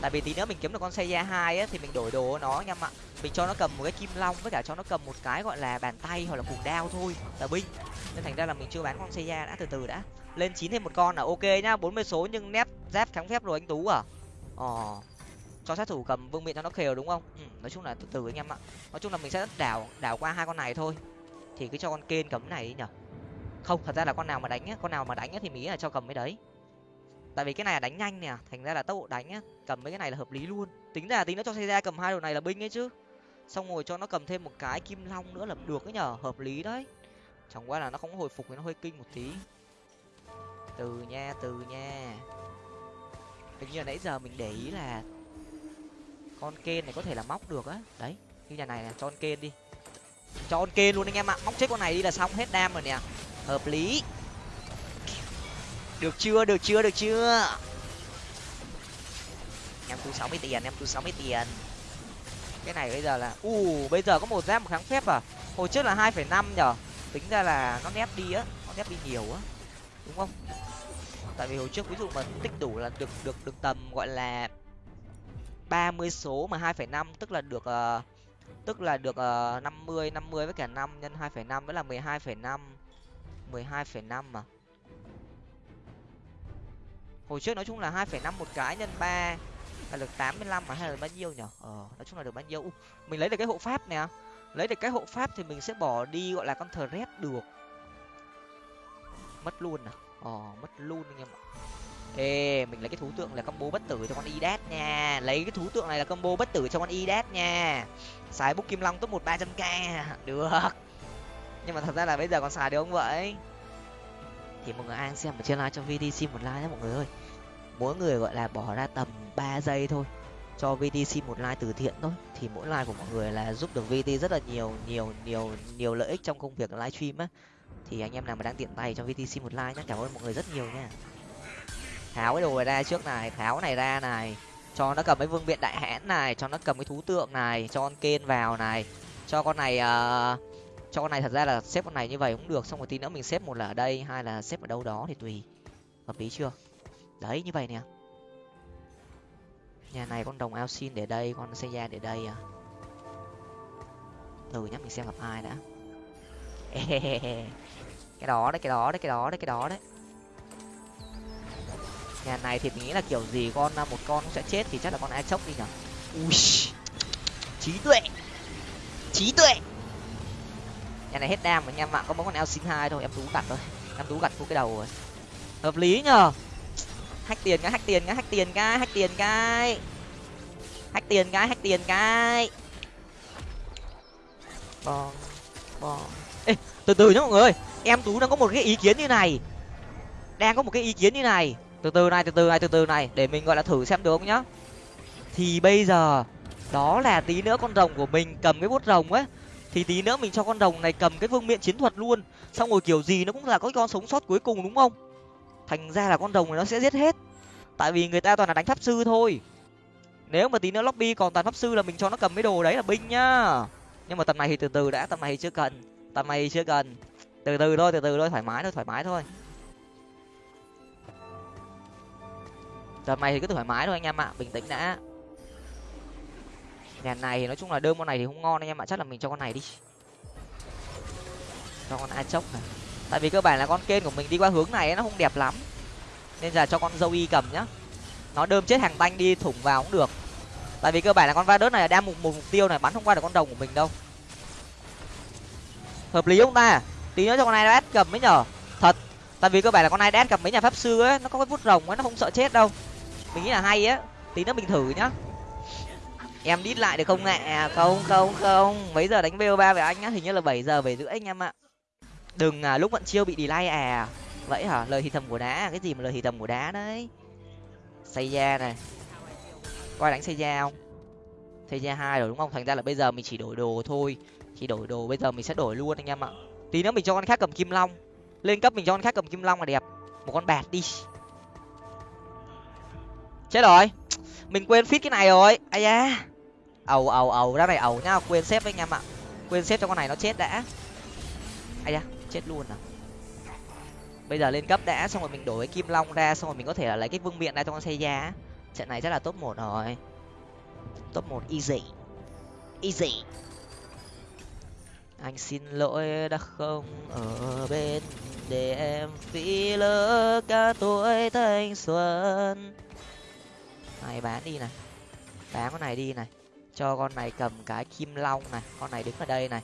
tại vì tí nữa mình kiếm được con xe da hai á thì mình đổi đồ nó anh em ạ. Mình cho nó cầm một cái kim long với cả cho nó cầm một cái gọi là bàn tay hoặc là cùng đao thôi là binh nên thành ra là mình chưa bán con xe da đã từ từ đã. Lên chín thêm một con là ok nhá bốn mươi số nhưng nép giáp kháng phép rồi anh tú à. Ờ cho sát thủ cầm vương miện cho nó khều đúng không? Ừ, nói chung là từ từ anh em ạ. Nói chung là mình sẽ đảo đảo qua hai con này thôi. Thì cứ cho con kên cầm cái này đi nhở không thật ra là con nào mà đánh á con nào mà đánh á thì mình nghĩ là cho cầm cái đấy. Tại vì cái này là đánh nhanh nè thành ra là tốc độ đánh á cầm mấy cái này là hợp lý luôn. Tính ra tính nó cho xe ra cầm hai đồ này là binh ấy chứ. Xong rồi cho nó cầm thêm một cái kim long nữa là được ấy nhở hợp lý đấy chẳng qua là nó không hồi phục thì nó hơi kinh một tí. Từ nha từ nha. Hình như là nãy giờ mình để ý là con kên này có thể là móc được á. Đấy như nhà này là cho con kên đi. Cho con kên luôn anh em ạ, móc chết con này đi là xong hết đam rồi nè. Hợp lý. Được chưa được chưa được chưa? Em tu sáu mươi tiền, em tu sáu mươi tiền. Cái này bây giờ là, u, bây giờ có một giáp một kháng phép à? Hồi trước là hai phẩy năm nhở? Tính ra là nó nép đi á nó nép đi nhiều á đúng không? Tại vì hồi trước ví dụ mà tích đủ là được được được tầm gọi là ba mươi số mà hai phẩy năm tức là được uh, tức là được ờ, năm mươi năm mươi với cả năm nhân hai phẩy năm vẫn là mười hai phẩy năm mười hai phẩy năm mà. Hồi trước nói chung là hai phẩy năm một cái nhân ba là được tám mươi lăm mà hay là bao nhiêu nhở? Ờ nói chung là được bao nhiêu? Uh, mình lấy được cái hộ pháp nè lấy được cái hộ pháp thì mình sẽ bỏ đi, gọi là con thờ rét được. Mất luôn à? Ờ mất luôn anh em ạ. Ê, mình lấy cái thú tượng là combo bất tử cho con idat nha. Lấy cái thú tượng này là combo bất tử cho con idat nha. Xài bút kim long top một ba trăm k. Được. Nhưng mà thật ra là bây giờ còn xài được không vậy? Thì mọi người ai xem ở trên live cho vtc một like nhé mọi người ơi. Mỗi người gọi là bỏ ra tầm ba giây thôi cho vtc một like từ thiện thôi. Thì mỗi like của mọi người là giúp được vt rất là nhiều nhiều nhiều nhiều lợi ích trong công việc livestream á. Thì anh em nào mà đang tiện tay cho vtc một like nhé cảm ơn mọi người rất nhiều nha. Tháo cái đồ này ra trước này tháo cái này ra này cho nó cầm cái vương viện đại hãn này cho nó cầm cái thú tượng này cho con kên vào này. Cho con này uh, cho con này thật ra là xếp con này như vậy cũng được xong rồi tí nữa mình xếp một là ở đây hai là xếp ở đâu đó thì tùy. Hợp lý chưa? Đấy như vậy nè nhà này con đồng ao xin để đây, con xây ra để đây à? Từ nhá mình xem gặp ai đã. (laughs) Cái đó đấy, cái đó đấy, cái đó đấy, cái đó đấy. Nhà này thì mình nghĩ là kiểu gì con à, một con cũng sẽ chết thì chắc là con ai chốc đi nhở? Ui, trí tuệ trí tuệ. Nhà này hết đam mà nhà mạng có mỗi con eo xin hai thôi, em tú gặt thôi. Em tú gặt vô cái đầu rồi. Hợp lý nhờ hack tiền cái, hack tiền cái, hack tiền cái, hack tiền cái. Hack tiền cái, hack tiền cái. Bon bon ê, từ từ nhá mọi người. Em tú đang có một cái ý kiến như này. Đang có một cái ý kiến như này. Từ từ này, từ từ này, từ từ này, để mình, gọi là, thử xem được không nhá. Thì bây giờ, đó là tí nữa con rồng của mình cầm cái bút rồng ấy. Thì tí nữa mình cho con rồng này cầm cái vương miện chiến thuật luôn. Xong rồi kiểu gì nó cũng là có con sống sót cuối cùng, đúng không? Thành ra là con rồng này nó sẽ giết hết. Tại vì người ta toàn là đánh pháp sư thôi. Nếu mà tí nữa lobby còn toàn pháp sư là mình cho nó cầm mấy đồ đấy là binh nhá. Nhưng mà tầm này thì từ từ đã, tầm này thì chưa cần. Tầm này thì chưa cần. Từ từ thôi, từ từ thôi, thoải mái thôi, thoải mái thôi. Tầm này thì cứ thoải mái thôi anh em ạ, bình tĩnh đã. Nhà này thì nói chung là đơn con này thì không ngon anh em ạ, chắc là mình cho con này đi. Cho con a chốc này tại vì cơ bản là con kên của mình đi qua hướng này nó không đẹp lắm. Nên là cho con dâu y cầm nhá. Nó đơm chết hàng tanh đi thủng vào cũng được. Tại vì cơ bản là con va đớt này đang một, một mục tiêu này bắn không qua được con đồng của mình đâu. Hợp lý không ta? Tí nữa cho con này nó cầm mới nhở. Thật. Tại vì cơ bản là con ai cầm mấy nhà pháp sư ấy nó có cái vút rồng ấy nó không sợ chết đâu. Mình nghĩ là hay á. Tí nữa mình thử nhá. Em đít lại được không nè à, không không không. Mấy giờ đánh bo ba với anh á? Hình như là bảy giờ bảy rưỡi anh em ạ đừng à, lúc vận chiêu bị delay à. Vậy hả? Lời thì thầm của đá cái gì mà lời thì thầm của đá đấy? Xây da này. Coi đánh xây da không? Xây da hai rồi đúng không? Thành ra là bây giờ mình chỉ đổi đồ thôi. Chỉ đổi đồ bây giờ mình sẽ đổi luôn anh em ạ. Tí nữa mình cho con khác cầm kim long. Lên cấp mình cho con khác cầm kim long là đẹp. Một con bạt đi. Chết rồi. Mình quên fit cái này rồi. Ai da. Ầu ầu ầu. Ra này ầu nhá. Quên xếp anh em ạ. Quên xếp cho con này nó chết đã. Ai da chết luôn à? Bây giờ lên cấp đã, xong rồi mình đổi cái kim long ra, xong rồi mình có thể là lấy cái vương miện ra cho con xe giá trận này rất là top một rồi. Top một, easy. Easy. Anh xin lỗi đã không ở bên để em phí lỡ cả tuổi thanh xuân. Này, bán đi này. Bán con này đi này. Cho con này cầm cái kim long này. Con này đứng ở đây này.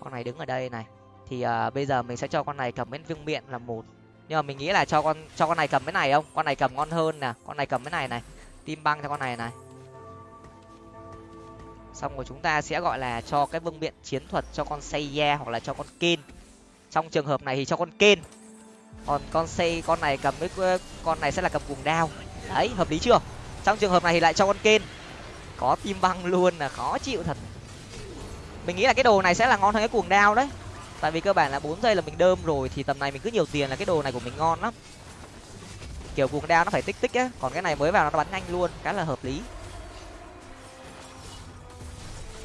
Con này đứng ở đây này thì uh, bây giờ mình sẽ cho con này cầm bên vương miện là một. Nhưng mà mình nghĩ là cho con cho con này cầm cái này không? Con này cầm ngon hơn nè. Con này cầm cái này này. Tim băng cho con này này. Xong rồi chúng ta sẽ gọi là cho cái vương miện chiến thuật cho con Seiya hoặc là cho con kin trong trường hợp này thì cho con kin còn con xây con này cầm với con này sẽ là cầm cuồng đao. Đấy hợp lý chưa? Trong trường hợp này thì lại cho con kin có tim băng luôn là khó chịu thật. Mình nghĩ là cái đồ này sẽ là ngon hơn cái cuồng đao đấy tại vì cơ bản là bốn giây là mình đơm rồi thì tầm này mình cứ nhiều tiền là cái đồ này của mình ngon lắm. Kiểu cuồng đao nó phải tích tích á còn cái này mới vào nó bắn nhanh luôn khá là hợp lý.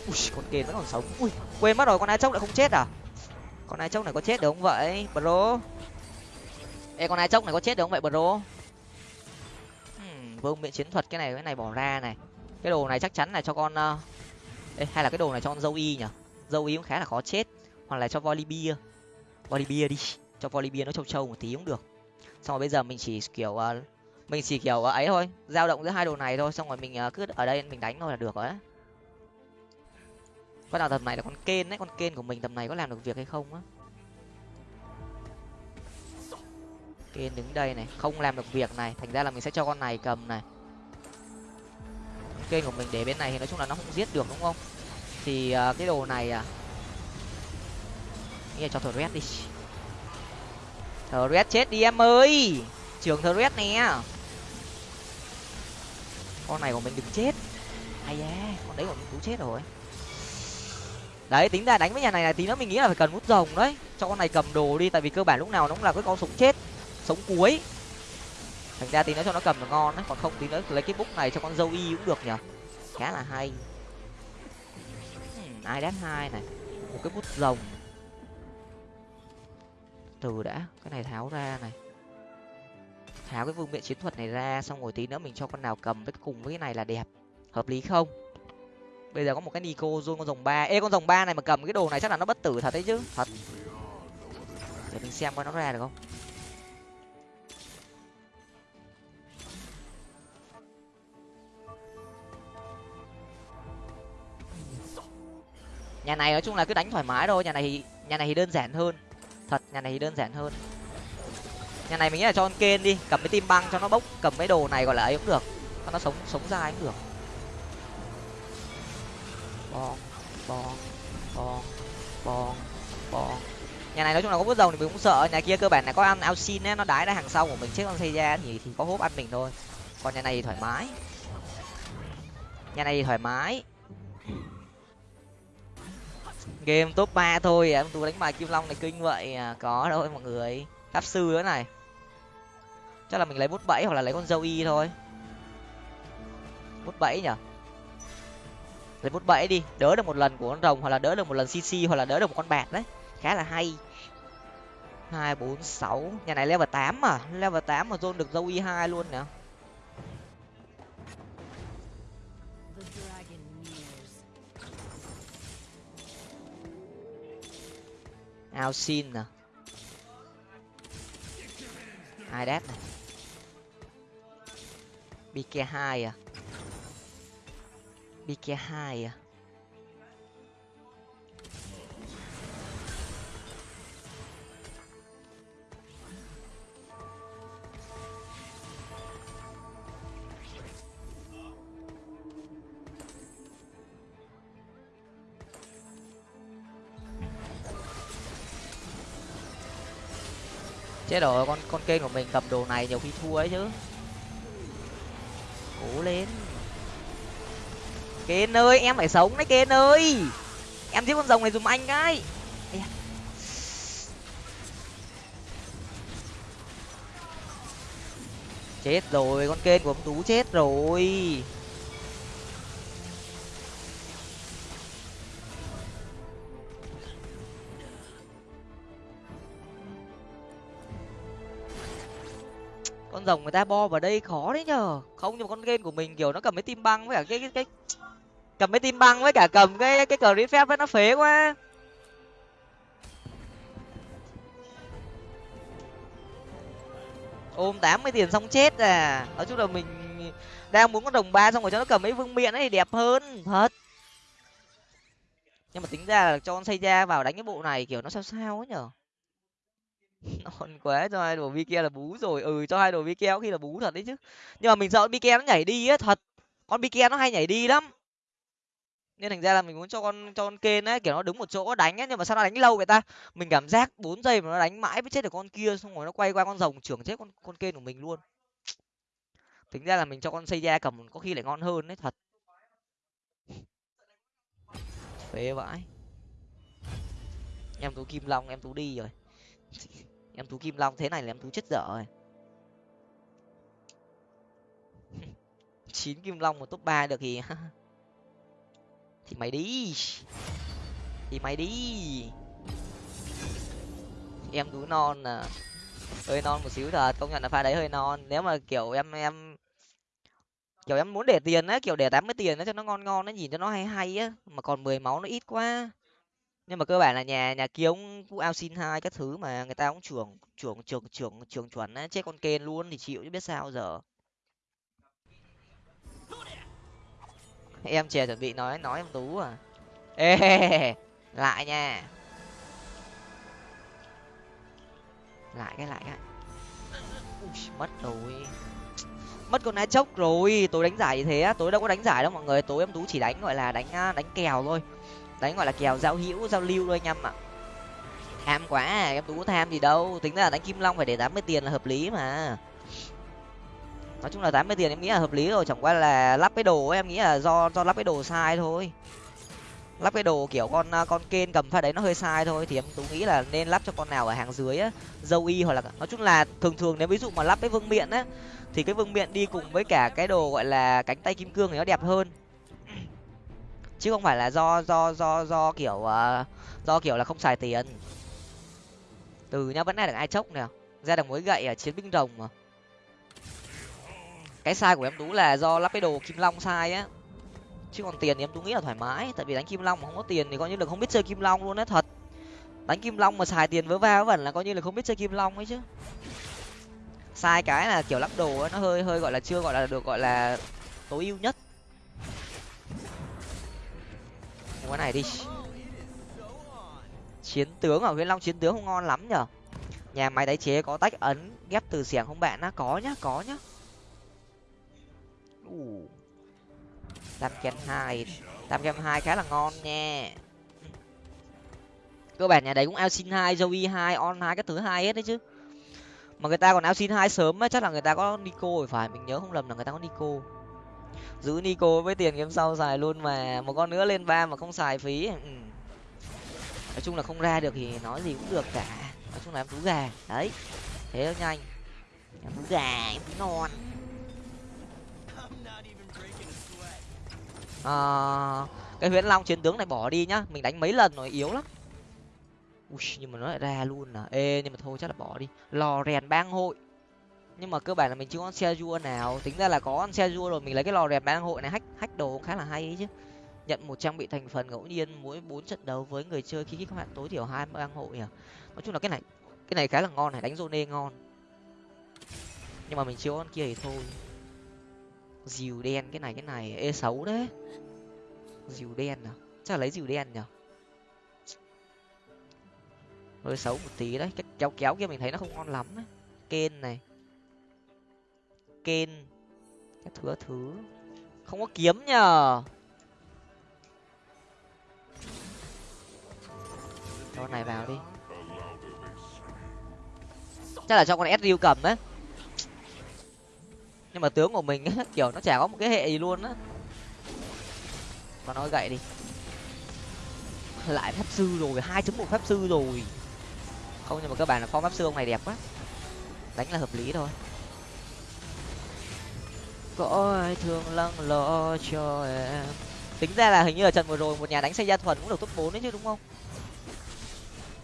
Ui con kền vẫn còn sống. Ui quên mất rồi con ai chốc lại không chết à? Con ai chốc này có chết được không vậy bro? Ê con ai chốc này có chết được không vậy bro? Hmm, vương miệng chiến thuật cái này cái này bỏ ra này. Cái đồ này chắc chắn là cho con uh... ê, hay là cái đồ này cho con dâu y nhở dâu y cũng khá là khó chết hoặc là cho Volibear Volibear đi. Cho Volibear nó trâu trâu một tí cũng được. Xong rồi bây giờ mình chỉ kiểu uh, mình chỉ kiểu uh, ấy thôi. Dao động giữa hai đồ này thôi. Xong rồi mình uh, cứ ở đây mình đánh thôi là được rồi á. Con nào tầm này là con kên đấy. Con kên của mình tầm này có làm được việc hay không á? Kên đứng đây này. Không làm được việc này. Thành ra là mình sẽ cho con này cầm này. Kên của mình để bên này thì nói chung là nó không giết được đúng không? Thì uh, cái đồ này à nghĩ cho thờ red đi. Thờ red chết đi em ơi. Trường thờ red nè. Con này của mình đừng chết. Ai da con đấy của mình cũng chết rồi. Đấy, tính ra đánh với nhà này là tí nữa mình nghĩ là phải cần hút rồng đấy. Cho con này cầm đồ đi, tại vì cơ bản lúc nào nó cũng là cái con sống chết sống cuối. Thành ra tí nữa cho nó cầm là ngon đấy, còn không tí nữa lấy cái bút này cho con dâu y cũng được nhở khá là hay. Ai đánh hai này? Một cái bút rồng từ đã. Cái này tháo ra này. Tháo cái vương miện chiến thuật này ra, xong rồi tí nữa mình cho con nào cầm với cùng với cái này là đẹp. Hợp lý không? Bây giờ có một cái nico zone con rồng ba. Ê, con rồng ba này mà cầm cái đồ này chắc là nó bất tử thật đấy chứ. Thật. Để mình xem coi nó ra được không. Nhà này nói chung là cứ đánh thoải mái thôi. Nhà này thì nhà này thì đơn giản hơn nhà này thì đơn giản hơn. Nhà này mình nghĩ là cho con kên đi, cầm cái tim băng cho nó bốc, cầm cái đồ này gọi là ấy cũng được. Cho nó sống sống ra cũng được. Bong bong bong bong bong. Nhà này nói chung là có bút rồng thì mình cũng sợ. Nhà kia cơ bản là có ăn ao xin nó đái ra hàng sau của mình. Chết con xây ra thì thì có hốp ăn mình thôi. Còn nhà này thì thoải mái. Nhà này thì thoải mái game top ba thôi, em tú đánh bài kim long này kinh vậy à có đâu mọi người. Pháp sư nữa này. Chắc là mình lấy bút bẫy hoặc là lấy con dâu y thôi. Bút bẫy nhở lấy bút bẫy đi, đỡ được một lần của con rồng hoặc là đỡ được một lần cc hoặc là đỡ được một con bạc đấy. Khá là hay. Hai, bốn, sáu. Nhà này level tám mà, level tám mà zone được dâu y hai luôn nè. Ao xin nè. Hai đát này? Bk hai à? Bk hai à? Chết rồi, con con kênh của mình cầm đồ này nhiều khi thua ấy chứ. Cố lên. Kên ơi, em phải sống đấy, kên ơi. Em giết con rồng này dùm anh cái chết rồi, con kênh của ông tú chết rồi. Con rồng người ta bo vào đây khó đấy nhờ. Không, nhưng mà con game của mình, kiểu, nó cầm cái tim băng với cả cái cái cái, cầm cái tim băng với cả cầm cái cái cờ phép với nó phế quá. Ôm tám mươi tiền xong chết à. Nói chung là mình đang muốn con đồng ba xong rồi cho nó cầm mấy vương miện ấy thì đẹp hơn, thật. Nhưng mà tính ra là cho con xây ra vào đánh cái bộ này, kiểu, nó sao sao ấy nhở (laughs) non quá, cho hai đồ vi kia là bú rồi. Ừ cho hai đồ kia keo khi là bú thật đấy chứ. Nhưng mà mình sợ bi nó nhảy đi á thật. Con bi nó hay nhảy đi lắm. Nên thành ra là mình muốn cho con cho con kên ấy, kiểu nó đứng một chỗ, đánh ấy, nhưng mà sao nó đánh lâu vậy ta? Mình cảm giác bốn giây mà nó đánh mãi mới chết được con kia, xong rồi nó quay qua con rồng, trưởng chết con con kên của mình luôn. Tính ra là mình cho con xây ra cầm có khi lại ngon hơn đấy, thật. Phế vãi. Em tú kim long, em tú đi rồi. (laughs) em thú kim long thế này là em thú chết dở rồi. (laughs) Chín kim long một top ba được thì (laughs) thì mày đi. Thì mày đi. Em thú non à. Hơi non một xíu thật, công nhận là pha đấy hơi non. Nếu mà kiểu em em, kiểu em muốn để tiền á, kiểu để tám mươi tiền á cho nó ngon ngon nó nhìn cho nó hay hay á, mà còn mười máu nó ít quá nhưng mà cơ bản là nhà nhà kia cũng cũng ao xin hai các thứ mà người ta cũng trưởng trưởng trưởng trưởng trưởng chuẩn á chết con kên luôn thì chịu chứ biết sao giờ. Em chè chuẩn bị nói nói em tú à. Ê (laughs) lại nha. Lại cái lại cái. Ui, mất rồi. Mất con ai chốc rồi tối đánh giải như thế tối đâu có đánh giải đâu mọi người tối em tú chỉ đánh gọi là đánh à, đánh kèo thôi đánh gọi là kèo giao hữu giao lưu thôi anh em ạ. Tham quá à, em tú có tham gì đâu. Tính ra là đánh kim long phải để tám mươi tiền là hợp lý mà. Nói chung là tám mươi tiền em nghĩ là hợp lý rồi chẳng qua là lắp cái đồ em nghĩ là do do lắp cái đồ sai thôi. Lắp cái đồ kiểu con con kên cầm pha đấy nó hơi sai thôi thì em tú nghĩ là nên lắp cho con nào ở hàng dưới á dâu y hoặc là nói chung là thường thường nếu ví dụ mà lắp cái vương miện á thì cái vương miện đi cùng với cả cái đồ gọi là cánh tay kim cương thì nó đẹp hơn chứ không phải là do do do do kiểu uh, do kiểu là không xài tiền. Từ nhá vẫn là được ai chốc nè ra được mối gậy ở chiến binh rồng mà. Cái sai của em tú là do lắp cái đồ kim long sai á. Chứ còn tiền thì em tú nghĩ là thoải mái tại vì đánh kim long mà không có tiền thì coi như là không biết chơi kim long luôn đấy thật. Đánh kim long mà xài tiền vớ va vẩn là coi như là không biết chơi kim long ấy chứ. Sai cái là kiểu lắp đồ ấy, nó hơi hơi gọi là chưa gọi là được gọi là tối ưu nhất. Cái này đi. Chiến tướng ở huyên long, chiến tướng không ngon lắm nhở? Nhà máy tái chế có tách ấn, ghép từ xiềng không bạn á? Có nhá có nhá. Tam kem hai, tam kem hai khá là ngon nha. Cơ bản nhà đấy cũng ao xin hai, joey hai, on hai, các thứ hai hết đấy chứ. Mà người ta còn ao xin hai sớm á, chắc là người ta có nico rồi, phải, mình nhớ không lầm là người ta có nico giữ nico với tiền game sau xài luôn mà một con nữa lên ba mà không xài phí. Ừ. nói chung là không ra được thì nói gì cũng được cả. Nói chung là em tú gà. Đấy. Thế thôi nhanh. Em tú gà em tú non. À, cái huyễn long chiến tướng này bỏ đi nhá. Mình đánh mấy lần rồi yếu lắm. Ui, nhưng mà nó lại ra luôn à. Ê nhưng mà thôi chắc là bỏ đi. Lò rèn bang hội nhưng mà cơ bản là mình chưa có xe rua nào. Tính ra là có xe rua rồi, mình lấy cái lò rèn bang hội này hách hách đồ khá là hay ấy chứ. Nhận một trang bị thành phần ngẫu nhiên, mỗi bốn trận đấu với người chơi khi các bạn tối thiểu hai bang hội nhỉ? Nói chung là cái này cái này khá là ngon này, đánh zone ngon. Nhưng mà mình chưa con kia thì thôi. Dìu đen cái này cái này, ê, xấu đấy. Dìu đen à? Chắc là lấy dìu đen nhở hơi xấu một tí đấy, cái kéo kéo kia mình thấy nó không ngon lắm đấy. Kên này kên các thứ thứ. Không có kiếm nhờ. Cho này vào đi. Chắc là cho con sriu cầm ấy nhưng mà tướng của mình ấy, (laughs) kiểu nó chả có một cái hệ gì luôn á. Còn nói gậy đi. Lại pháp sư rồi hai chấm một pháp sư rồi. Không nhưng mà các bạn là form pháp sư ông này đẹp quá. Đánh là hợp lý thôi có ai thương lắng lo cho em. Tính ra là hình như là trận vừa rồi một nhà đánh xây gia thuần cũng được top bốn đấy chứ, đúng không?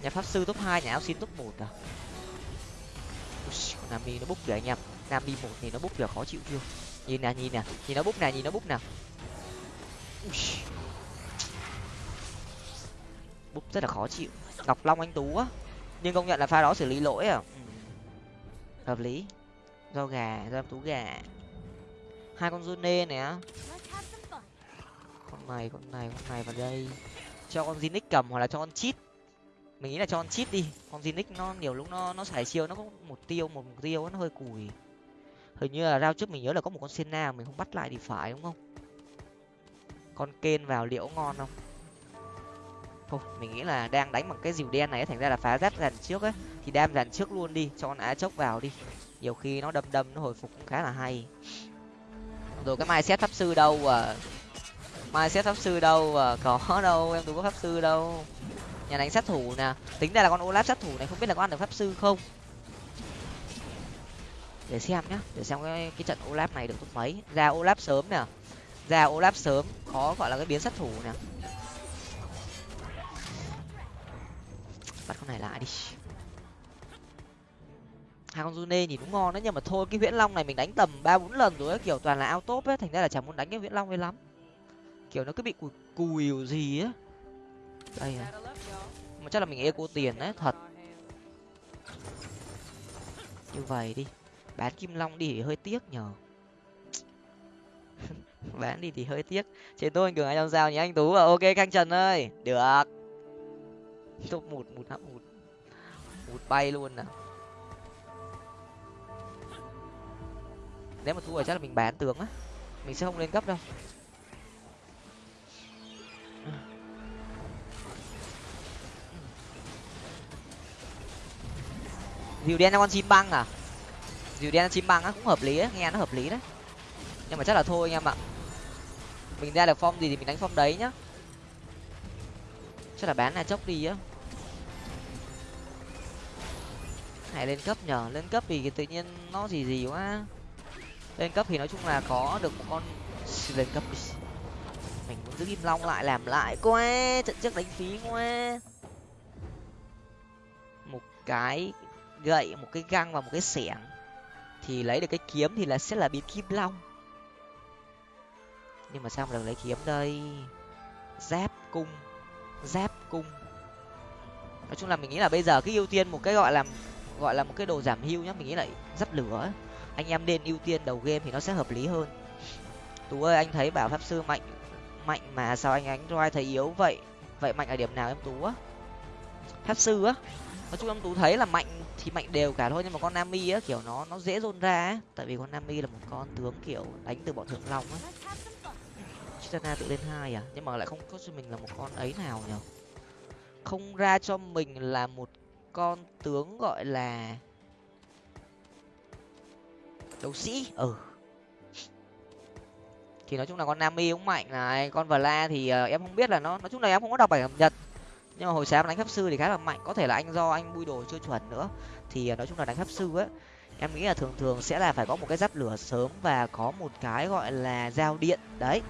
Nhà pháp sư top hai, nhà áo xin top một à? Nam đi nó búc kìa anh em. Nam đi một thì nó búc kìa, khó chịu chưa? Nhìn nè nhìn nè, nhìn nó búc nè, nhìn nó búc nè. Búc rất là khó chịu. Ngọc long anh tú á. Nhưng công nhận là pha đó xử lý lỗi à? Ừ. hợp lý. Do gà, do em tú gà hai con Zune nè. Con này con này con này vào đây. Cho con Zinix cầm hoặc là cho con chít mình nghĩ là cho con chít đi. Con Zinix nó nhiều lúc nó nó xài chiêu nó có một tiêu một mục tiêu nó hơi cùi. Hình như là rao trước mình nhớ là có một con Senna mình không bắt lại thì phải đúng không? Con kên vào liệu ngon không? Thôi mình nghĩ là đang đánh bằng cái dìu đen này thành ra là phá rát dàn trước ấy thì đam dàn trước luôn đi cho con á chốc vào đi. Nhiều khi nó đâm đâm nó hồi phục cũng khá là hay rồi cái mai xét pháp sư đâu à? Mai xét pháp sư đâu à? Có đâu, em tôi có pháp sư đâu. Nhà đánh sát thủ nè. Tính ra là con olaf sát thủ này không biết là có ăn được pháp sư không? Để xem nhá, để xem cái cái trận olaf này được tốt mấy. Ra olaf sớm nè. Ra olaf sớm, khó gọi là cái biến sát thủ nè. Bắt con này lại đi hai con June nhìn cũng ngon đấy nhưng mà thôi cái viễn long này mình đánh tầm ba bốn lần rồi ấy, kiểu toàn là ao top ấy thành ra là chẳng muốn đánh cái viễn long ấy lắm. Kiểu nó cứ bị cùi cùi gì á. Đây à mà chắc là mình eco tiền đấy thật. Như vậy đi bán kim long đi thì hơi tiếc nhờ. (laughs) Bán đi thì hơi tiếc. Trên tôi anh cường anh làm sao nhỉ anh tú à ok canh trần ơi được. Top một một hạng một một bay luôn nào nếu mà thua rồi chắc là mình bán tướng á. Mình sẽ không lên cấp đâu. Dìu đen cho con chim băng à? Dìu đen cho chim băng á, cũng hợp lý á, nghe nó hợp lý đấy. Nhưng mà chắc là thôi anh em ạ. Mình ra được form gì thì mình đánh form đấy nhá. Chắc là bán là chốc đi á. Hãy lên cấp nhở? lên cấp thì tự nhiên nó gì gì quá lên cấp thì nói chung là có được một con lên cấp đi. Mình muốn giữ kim long lại, làm lại quá. Trận trước đánh phí quá. Một cái gậy, một cái găng và một cái xẻng. Thì lấy được cái kiếm thì là sẽ là biến kim long. Nhưng mà sao mà được lấy kiếm đây? Giáp cung giáp cung. Nói chung là mình nghĩ là bây giờ cái ưu tiên một cái gọi là gọi là một cái đồ giảm hưu nhá. Mình nghĩ là dắt lửa anh em nên ưu tiên đầu game thì nó sẽ hợp lý hơn. Tú ơi, anh thấy bảo pháp sư mạnh mạnh mà sao anh ánh roi thấy yếu vậy? Vậy mạnh ở điểm nào em tú á? Pháp sư á? Nói chung em tú thấy là mạnh thì mạnh đều cả thôi, nhưng mà con nami á, kiểu nó nó dễ dồn ra á. Tại vì con nami là một con tướng kiểu đánh từ bọn thượng long á. Chitana tự lên hai à? Nhưng mà lại không có cho mình là một con ấy nào nhở không ra cho mình là một con tướng gọi là đấu sĩ ừ. Thì nói chung là con nami cũng mạnh này con vla thì uh, em không biết là nó nói chung là em không có đọc bài cập nhật nhưng mà hồi sáng đánh pháp sư thì khá là mạnh có thể là anh do anh bui đồ chưa chuẩn nữa. Thì uh, nói chung là đánh pháp sư á em nghĩ là thường thường sẽ là phải có một cái giáp lửa sớm và có một cái gọi là giao điện đấy.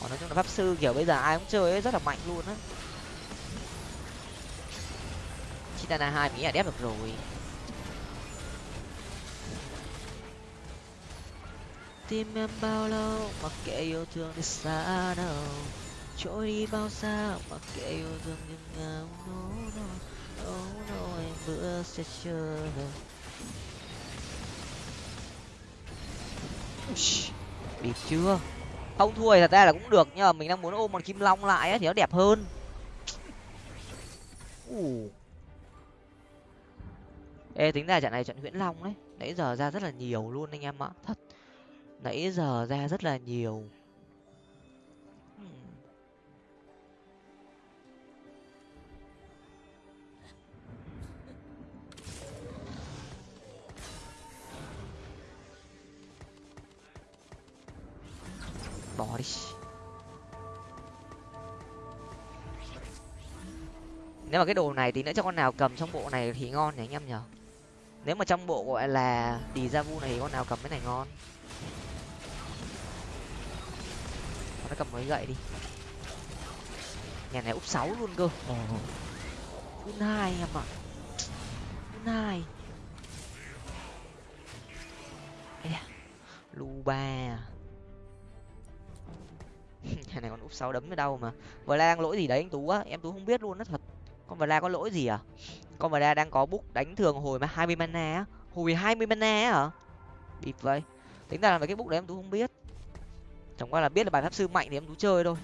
Còn nói chung là pháp sư kiểu bây giờ ai cũng chơi ấy rất là mạnh luôn á. Chitana hai mỹ là đép được rồi. Tim em bao lâu mặc kệ yêu thương đi xa đâu. Trôi đi bao xa mặc kệ yêu thương nhưng ngao nô nô nô nô em bữa sẽ chờ bị chưa? Không thua thì thật ra là cũng được nhưng mà mình đang muốn ôm con kim long lại ấy, thì nó đẹp hơn. Uh. ê tính ra trận này trận nguyễn long đấy nãy giờ ra rất là nhiều luôn anh em ạ. Thật nãy giờ ra rất là nhiều. Bỏ đi. Nếu mà cái đồ này thì nữa cho con nào cầm trong bộ này thì ngon nhỉ anh em nhở nếu mà trong bộ gọi là đi ra vu này thì con nào cầm cái này ngon? Nó cầm mấy gậy đi. Nhà này úp sáu luôn cơ. Full hai em ạ. Full hai. Lu ba (laughs) nhà này còn úp sáu đấm ở đâu mà. La đang lỗi gì đấy anh tú á? Em tú không biết luôn đó thật. Con la có lỗi gì à? Con la đang có búc đánh thường hồi mà hai mươi mana á. Hồi hai mươi mana á hả? Bịp vậy. Tính ra là cái búc đấy em tú không biết chẳng qua là biết là bài pháp sư mạnh thì em cứ chơi thôi.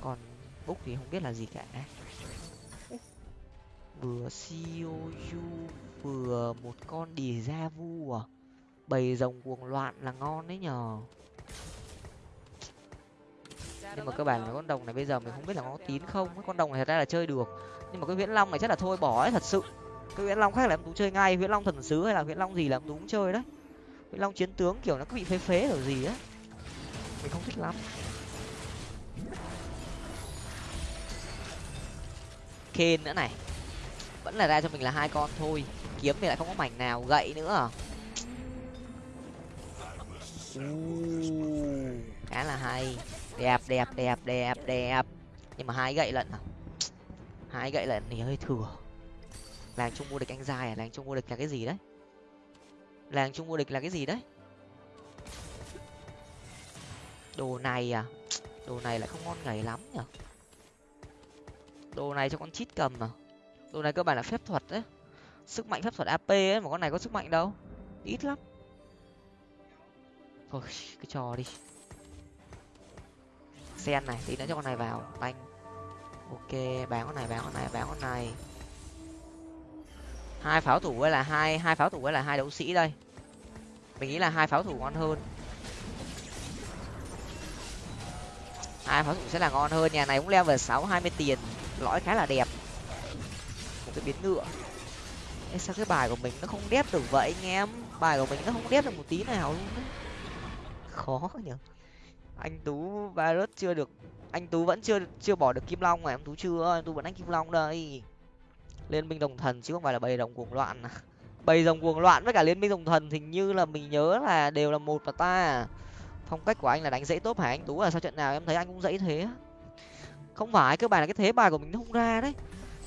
Còn úc thì không biết là gì cả. Vừa siêu vừa một con đì ra vu à. Bầy rồng cuồng loạn là ngon đấy nhờ. Nhưng mà cơ bản là con đồng này bây giờ mình không biết là có tín không. Con đồng này thật ra là chơi được. Nhưng mà cái viễn long này chắc là thôi bỏ ấy, thật sự. Cái viễn long khác là em tú chơi ngay. Viễn long thần sứ hay là viễn long gì là em tú cũng chơi đấy. Viễn long chiến tướng kiểu nó cứ bị phế phế kiểu gì á mình không thích lắm. Kên nữa này. Vẫn là ra cho mình là hai con thôi. Kiếm thì lại không có mảnh nào gậy nữa à? Khá là hay. Đẹp đẹp đẹp đẹp đẹp. Nhưng mà hai gậy lận à? Hai gậy lận thì hơi thừa. Làng chung vô địch anh dài à? Làng chung vô địch là cái gì đấy? Làng chung vô địch là cái gì đấy đồ này à? Đồ này lại không ngon ngày lắm nhở? Đồ này cho con chít cầm à? Đồ này cơ bản là phép thuật đấy. Sức mạnh phép thuật ap ấy, mà con này có sức mạnh đâu. Ít lắm. Thôi, cứ cho đi. Sen này, tí nữa cho con này vào. Banh. Ok, bán con này, bán con này, bán con này. Hai pháo thủ ấy là hai hai pháo thủ ấy là hai đấu sĩ đây. Mình nghĩ là hai pháo thủ ngon hơn. Hai pháo dụng sẽ là ngon hơn nhà này cũng level sáu hai mươi tiền lõi khá là đẹp. Một cái biến ngựa. Ê, sao cái bài của mình nó không đép được vậy anh em? Bài của mình nó không đép được một tí nào luôn đấy khó nhỉ. Anh tú virus chưa được anh tú vẫn chưa chưa bỏ được kim long mà em tú chưa em tú vẫn đánh kim long đây. Liên minh đồng thần chứ không phải là bầy đồng cuồng loạn à. bầy rồng cuồng loạn với cả liên minh đồng thần hình như là mình nhớ là đều là một và ta phong cách của anh là đánh dãy tốt hả anh? Tú là sao trận nào em thấy anh cũng dãy thế không phải cơ bản là cái thế bài của mình nó không ra đấy.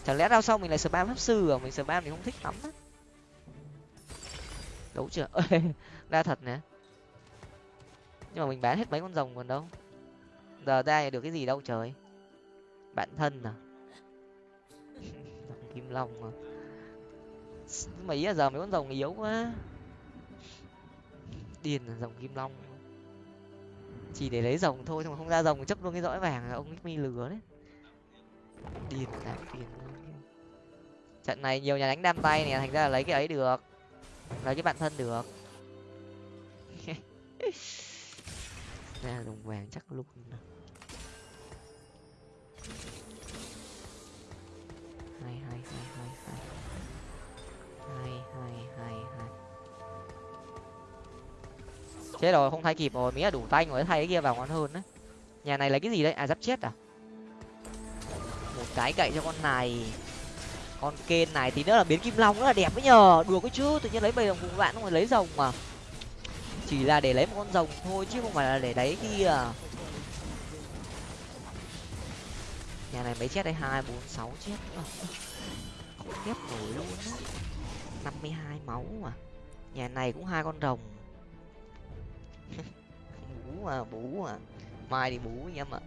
Chẳng lẽ đao sau mình lại spam pháp sư à? Mình spam thì không thích lắm á. Đấu chưa? (laughs) Ra thật nè. Nhưng mà mình bán hết mấy con rồng còn đâu. Giờ ra được cái gì đâu, trời. Bạn thân à? (laughs) Kim long à? Nhưng mà ý là giờ mấy con rồng yếu quá. Điền là rồng kim long chỉ để lấy rồng thôi, nhưng mà không ra rồng, chấp luôn cái dõi vàng là ông mi lừa đấy. Điền đáng tiền trận này nhiều nhà đánh đam tay này thành ra là lấy cái ấy được. Lấy cái bạn thân được. (laughs) Ra đồng vàng chắc luôn hai hai chết rồi, không thay kịp rồi mỹ là đủ tay rồi thay cái kia vào ngon hơn đấy. Nhà này lấy cái gì đấy? À giáp chết à? Một cái cậy cho con này. Con kên này thì nữa là biến kim long, rất là đẹp ấy nhờ. Đùa cái chứ, tự nhiên lấy bầy đồng cùng bạn không phải lấy rồng mà. Chỉ là để lấy một con rồng thôi, chứ không phải là để đấy kia. Nhà này mấy chết đây? Hai, bốn, sáu chết. Nữa không nổi luôn á năm mươi hai máu mà. Nhà này cũng hai con rồng bú à bú à. Mai thì bú anh em ạ.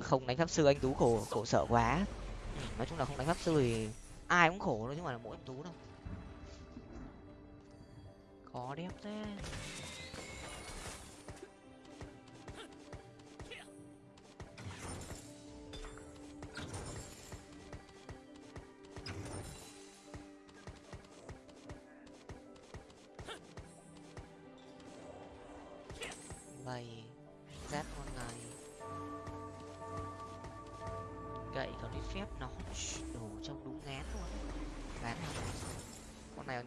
Không đánh pháp sư anh tú khổ khổ sợ quá. Ừ, nói chung là không đánh pháp sư thì ai cũng khổ thôi chứ không phải là mỗi anh tú đâu. Khó đẹp thế.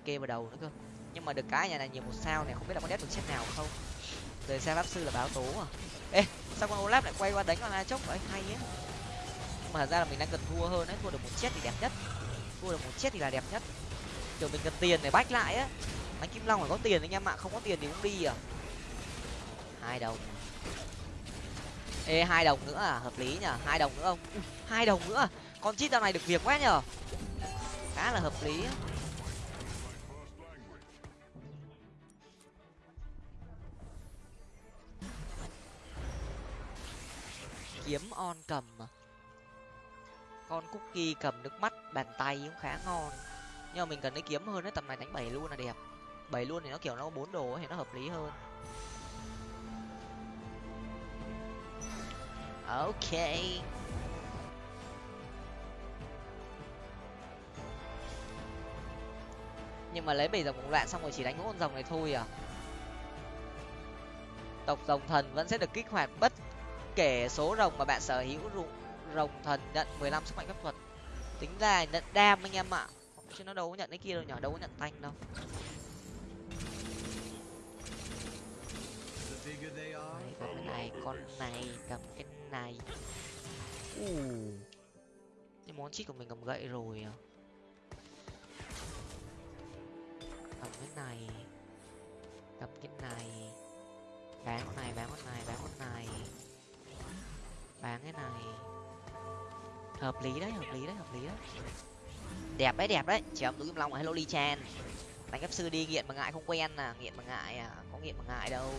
Kê vào đầu nữa cơ. Nhưng mà được cái nhà này nhiều một sao này không biết là có đét được chết nào không. Rời xa pháp sư là báo tố à. Ê, sao con olaf lại quay qua đánh con la chốc vậy? Hay á mà thật ra là mình đang cần thua hơn đấy thua được một chết thì đẹp nhất. Thua được một chết thì là đẹp nhất. Kiểu mình cần tiền để bách lại á. Đánh kim long phải có tiền anh em ạ, không có tiền thì cũng đi à. Hai đồng. Ê, hai đồng nữa à hợp lý nhở hai đồng nữa không? Hai đồng nữa à. con chít dạo này được việc quá nhở khá là hợp lý kiếm on cầm mà. Con cookie cầm nước mắt, bàn tay cũng khá ngon. Nhưng mà mình cần lấy kiếm hơn đấy tầm này đánh bảy luôn là đẹp. Bảy luôn thì nó kiểu nó bốn đồ thì nó hợp lý hơn. Ok. Nhưng mà lấy bảy dòng cũng loạn xong rồi chỉ đánh mỗi con rồng này thôi à. Tộc rồng thần vẫn sẽ được kích hoạt bất kể số rồng mà bạn sở hữu rồng thần nhận mười lăm sức mạnh phép thuật. Tính ra nhận đam anh em ạ. Chứ nó đâu có nhận cái kia đâu nhỏ đâu có nhận tanh đâu. Đấy, cầm cái này con này cầm cái này. U cái món chít của mình cầm gậy rồi à? Cầm cái này. Cầm cái này. Bán con này bán con này bán con này bán cái này. Hợp lý đấy, hợp lý đấy, hợp lý đấy. Đẹp đấy đẹp đấy. Chỉ ông túi kim long hello ly chan. Đánh cấp sư đi, nghiện mà ngại không quen à nghiện mà ngại à có nghiện mà ngại đâu.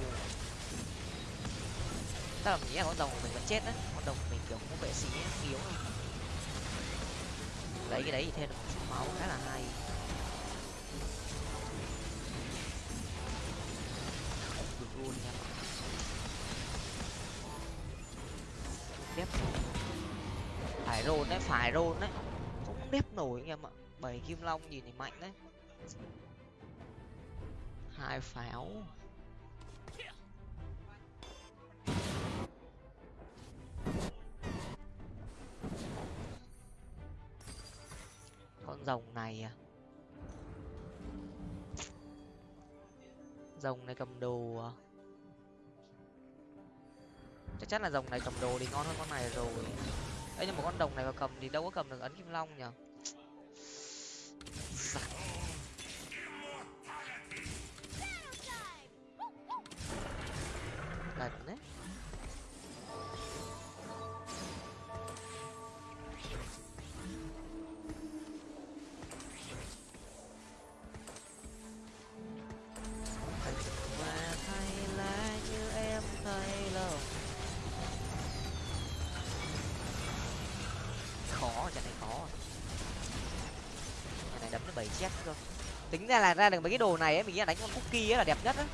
Tao nghĩ là con đồng của mình vẫn chết đấy. Con đồng của mình kiểu không vệ sĩ yếu lấy cái đấy thì thêm được một chút máu, khá là hay. Được luôn nha. Đép phải rôn đấy, phải rôn đấy. Không đép nổi anh em ạ. Bảy kim long nhìn thì mạnh đấy. Hai pháo. Con rồng này à? Rồng này cầm đồ à? Chắc chắn là rồng này cầm đồ thì ngon hơn con này rồi. Ấy nhưng mà con đồng này mà cầm thì đâu có cầm được ấn kim long nhở gần dạ. đấy. Chết rồi. Tính ra là ra được mấy cái đồ này ấy, mình nghĩ là đánh con cookie ấy là đẹp nhất á.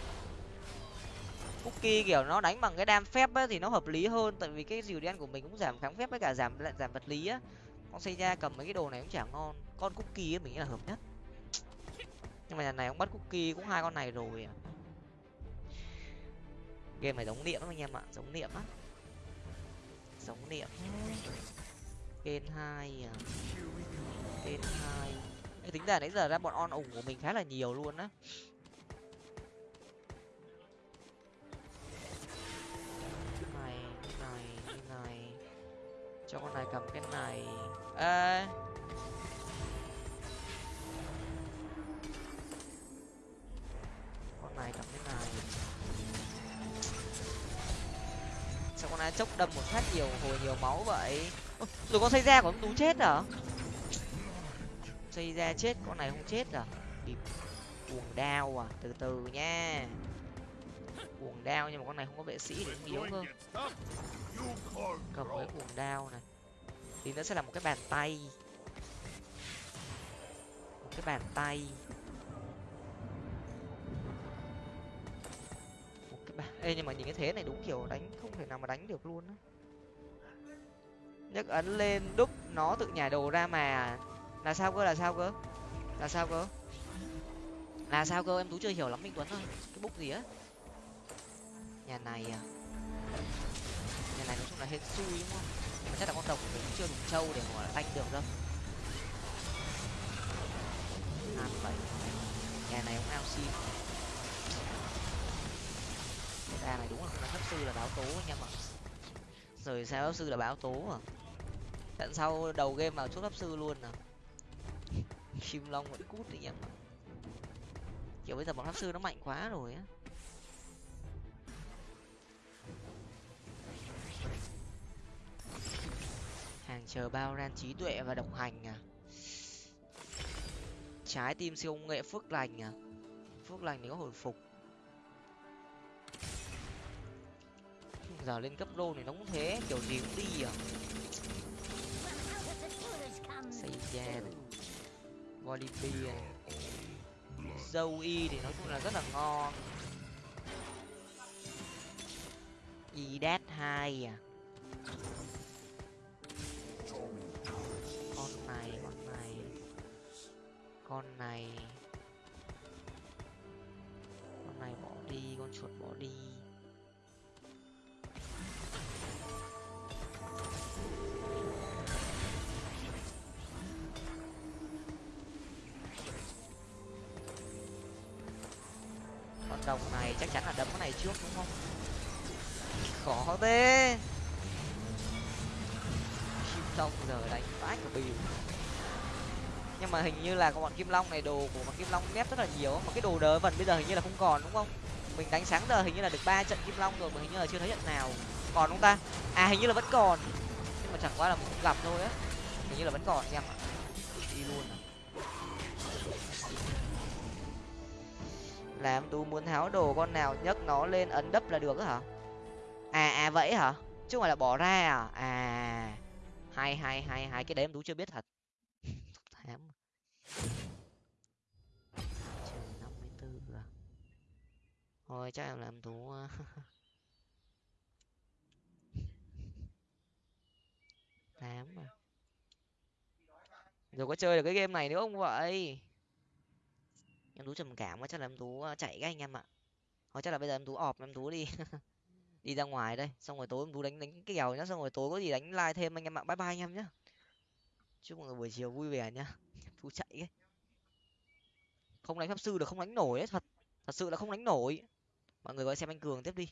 Cookie kiểu nó đánh bằng cái đam phép á thì nó hợp lý hơn, tại vì cái dìu đen của mình cũng giảm kháng phép với cả giảm lại, giảm vật lý á. Con xây ra cầm mấy cái đồ này cũng chả ngon. Con cookie ấy mình nghĩ là hợp nhất. Nhưng mà nhà này ông bắt cookie cũng hai con này rồi à. Game này giống niệm lắm anh em ạ, giống niệm á giống niệm. Kênh hai à. Kênh hai tính ra nãy giờ ra bọn on ủng của mình khá là nhiều luôn á. Này này này. Cho con này cầm cái này. Ê. Con này cầm cái này. Sao con này chốc đâm một phát nhiều hồi nhiều máu vậy? Ơ, rồi con xây ra của ông tú chết à? Xây ra chết, con này không chết à? Bịp cuồng đao à? Từ từ nha. Cuồng đao nhưng mà con này không có vệ sĩ thì cũng yếu hơn. Cầm cái cuồng đao này. Thì nó sẽ là một cái bàn tay. Một cái bàn tay. Một cái bàn ê, nhưng mà nhìn cái thế này đúng kiểu đánh không thể nào mà đánh được luôn á. Nhấc ấn lên, đúc, nó tự nhảy đồ ra mà là sao cơ, là sao cơ? Là sao cơ? Là sao cơ? Em tú chưa hiểu lắm, minh tuấn ơi. Cái búc gì á? Nhà này à? Nhà này nói chung là hết xui đúng không? Nhưng mà chắc là con tộc của mình chưa đủ trâu để mà tanh được đâu. Hai bảy. Nhà này cũng ao sim ra này đúng là không là hấp sư là báo tố anh em ạ rồi sao pháp sư là báo tố à? Tận sau đầu game vào chốt pháp sư luôn à? Chim long vẫn cút đi em ạ kiểu bây giờ bọn pháp sư nó mạnh quá rồi á. Hàng chờ bao ran trí tuệ và độc hành à? Trái tim siêu công nghệ phước lành à? Phước lành thì có hồi phục. Giờ lên cấp đô thì nó cũng thế, kiểu gì cũng đi à? Xây ra Volibear dâu y thì nói chung là rất là ngon. Y đát hai à. Con này con này. Con này. Con này bỏ đi con chuột bỏ đi đồng này chắc chắn là đấm cái này trước đúng không? Khó thế. Kim long giờ đánh vãi cả bìu nhưng mà hình như là con bọn kim long này đồ của bọn kim long nép rất là nhiều mà cái đồ đỡ vần bây giờ hình như là không còn đúng không? Mình đánh sáng giờ hình như là được ba trận kim long rồi mà hình như là chưa thấy trận nào. Còn không ta? À hình như là vẫn còn. Nhưng mà chẳng qua là mình không gặp thôi á. Hình như là vẫn còn em ạ đi luôn à. Làm tú muốn tháo đồ con nào nhấc nó lên ấn đấp là được á hả? À à vậy hả? Chứ không phải là bỏ ra à? À hai hai hai hai cái đấy em tú chưa biết thật. (laughs) Thám trời, năm mươi bốn à. thôi, chắc em làm tú tám à rồi có chơi được cái game này nữa không vậy? Em tú trầm cảm quá, chắc là em tú chạy cái anh em ạ. Hoặc chắc là bây giờ em tú ọp, em tú đi. (laughs) Đi ra ngoài đây, xong rồi tối em tú đánh đánh cái kèo nhá, xong rồi tối có gì đánh like thêm anh em ạ. Bye bye anh em nhá. Chúc mọi người buổi chiều vui vẻ nhá. (laughs) Tú chạy ấy. Không đánh pháp sư được không đánh nổi ấy, thật. Thật sự là không đánh nổi. Mọi người gọi xem anh cường tiếp đi.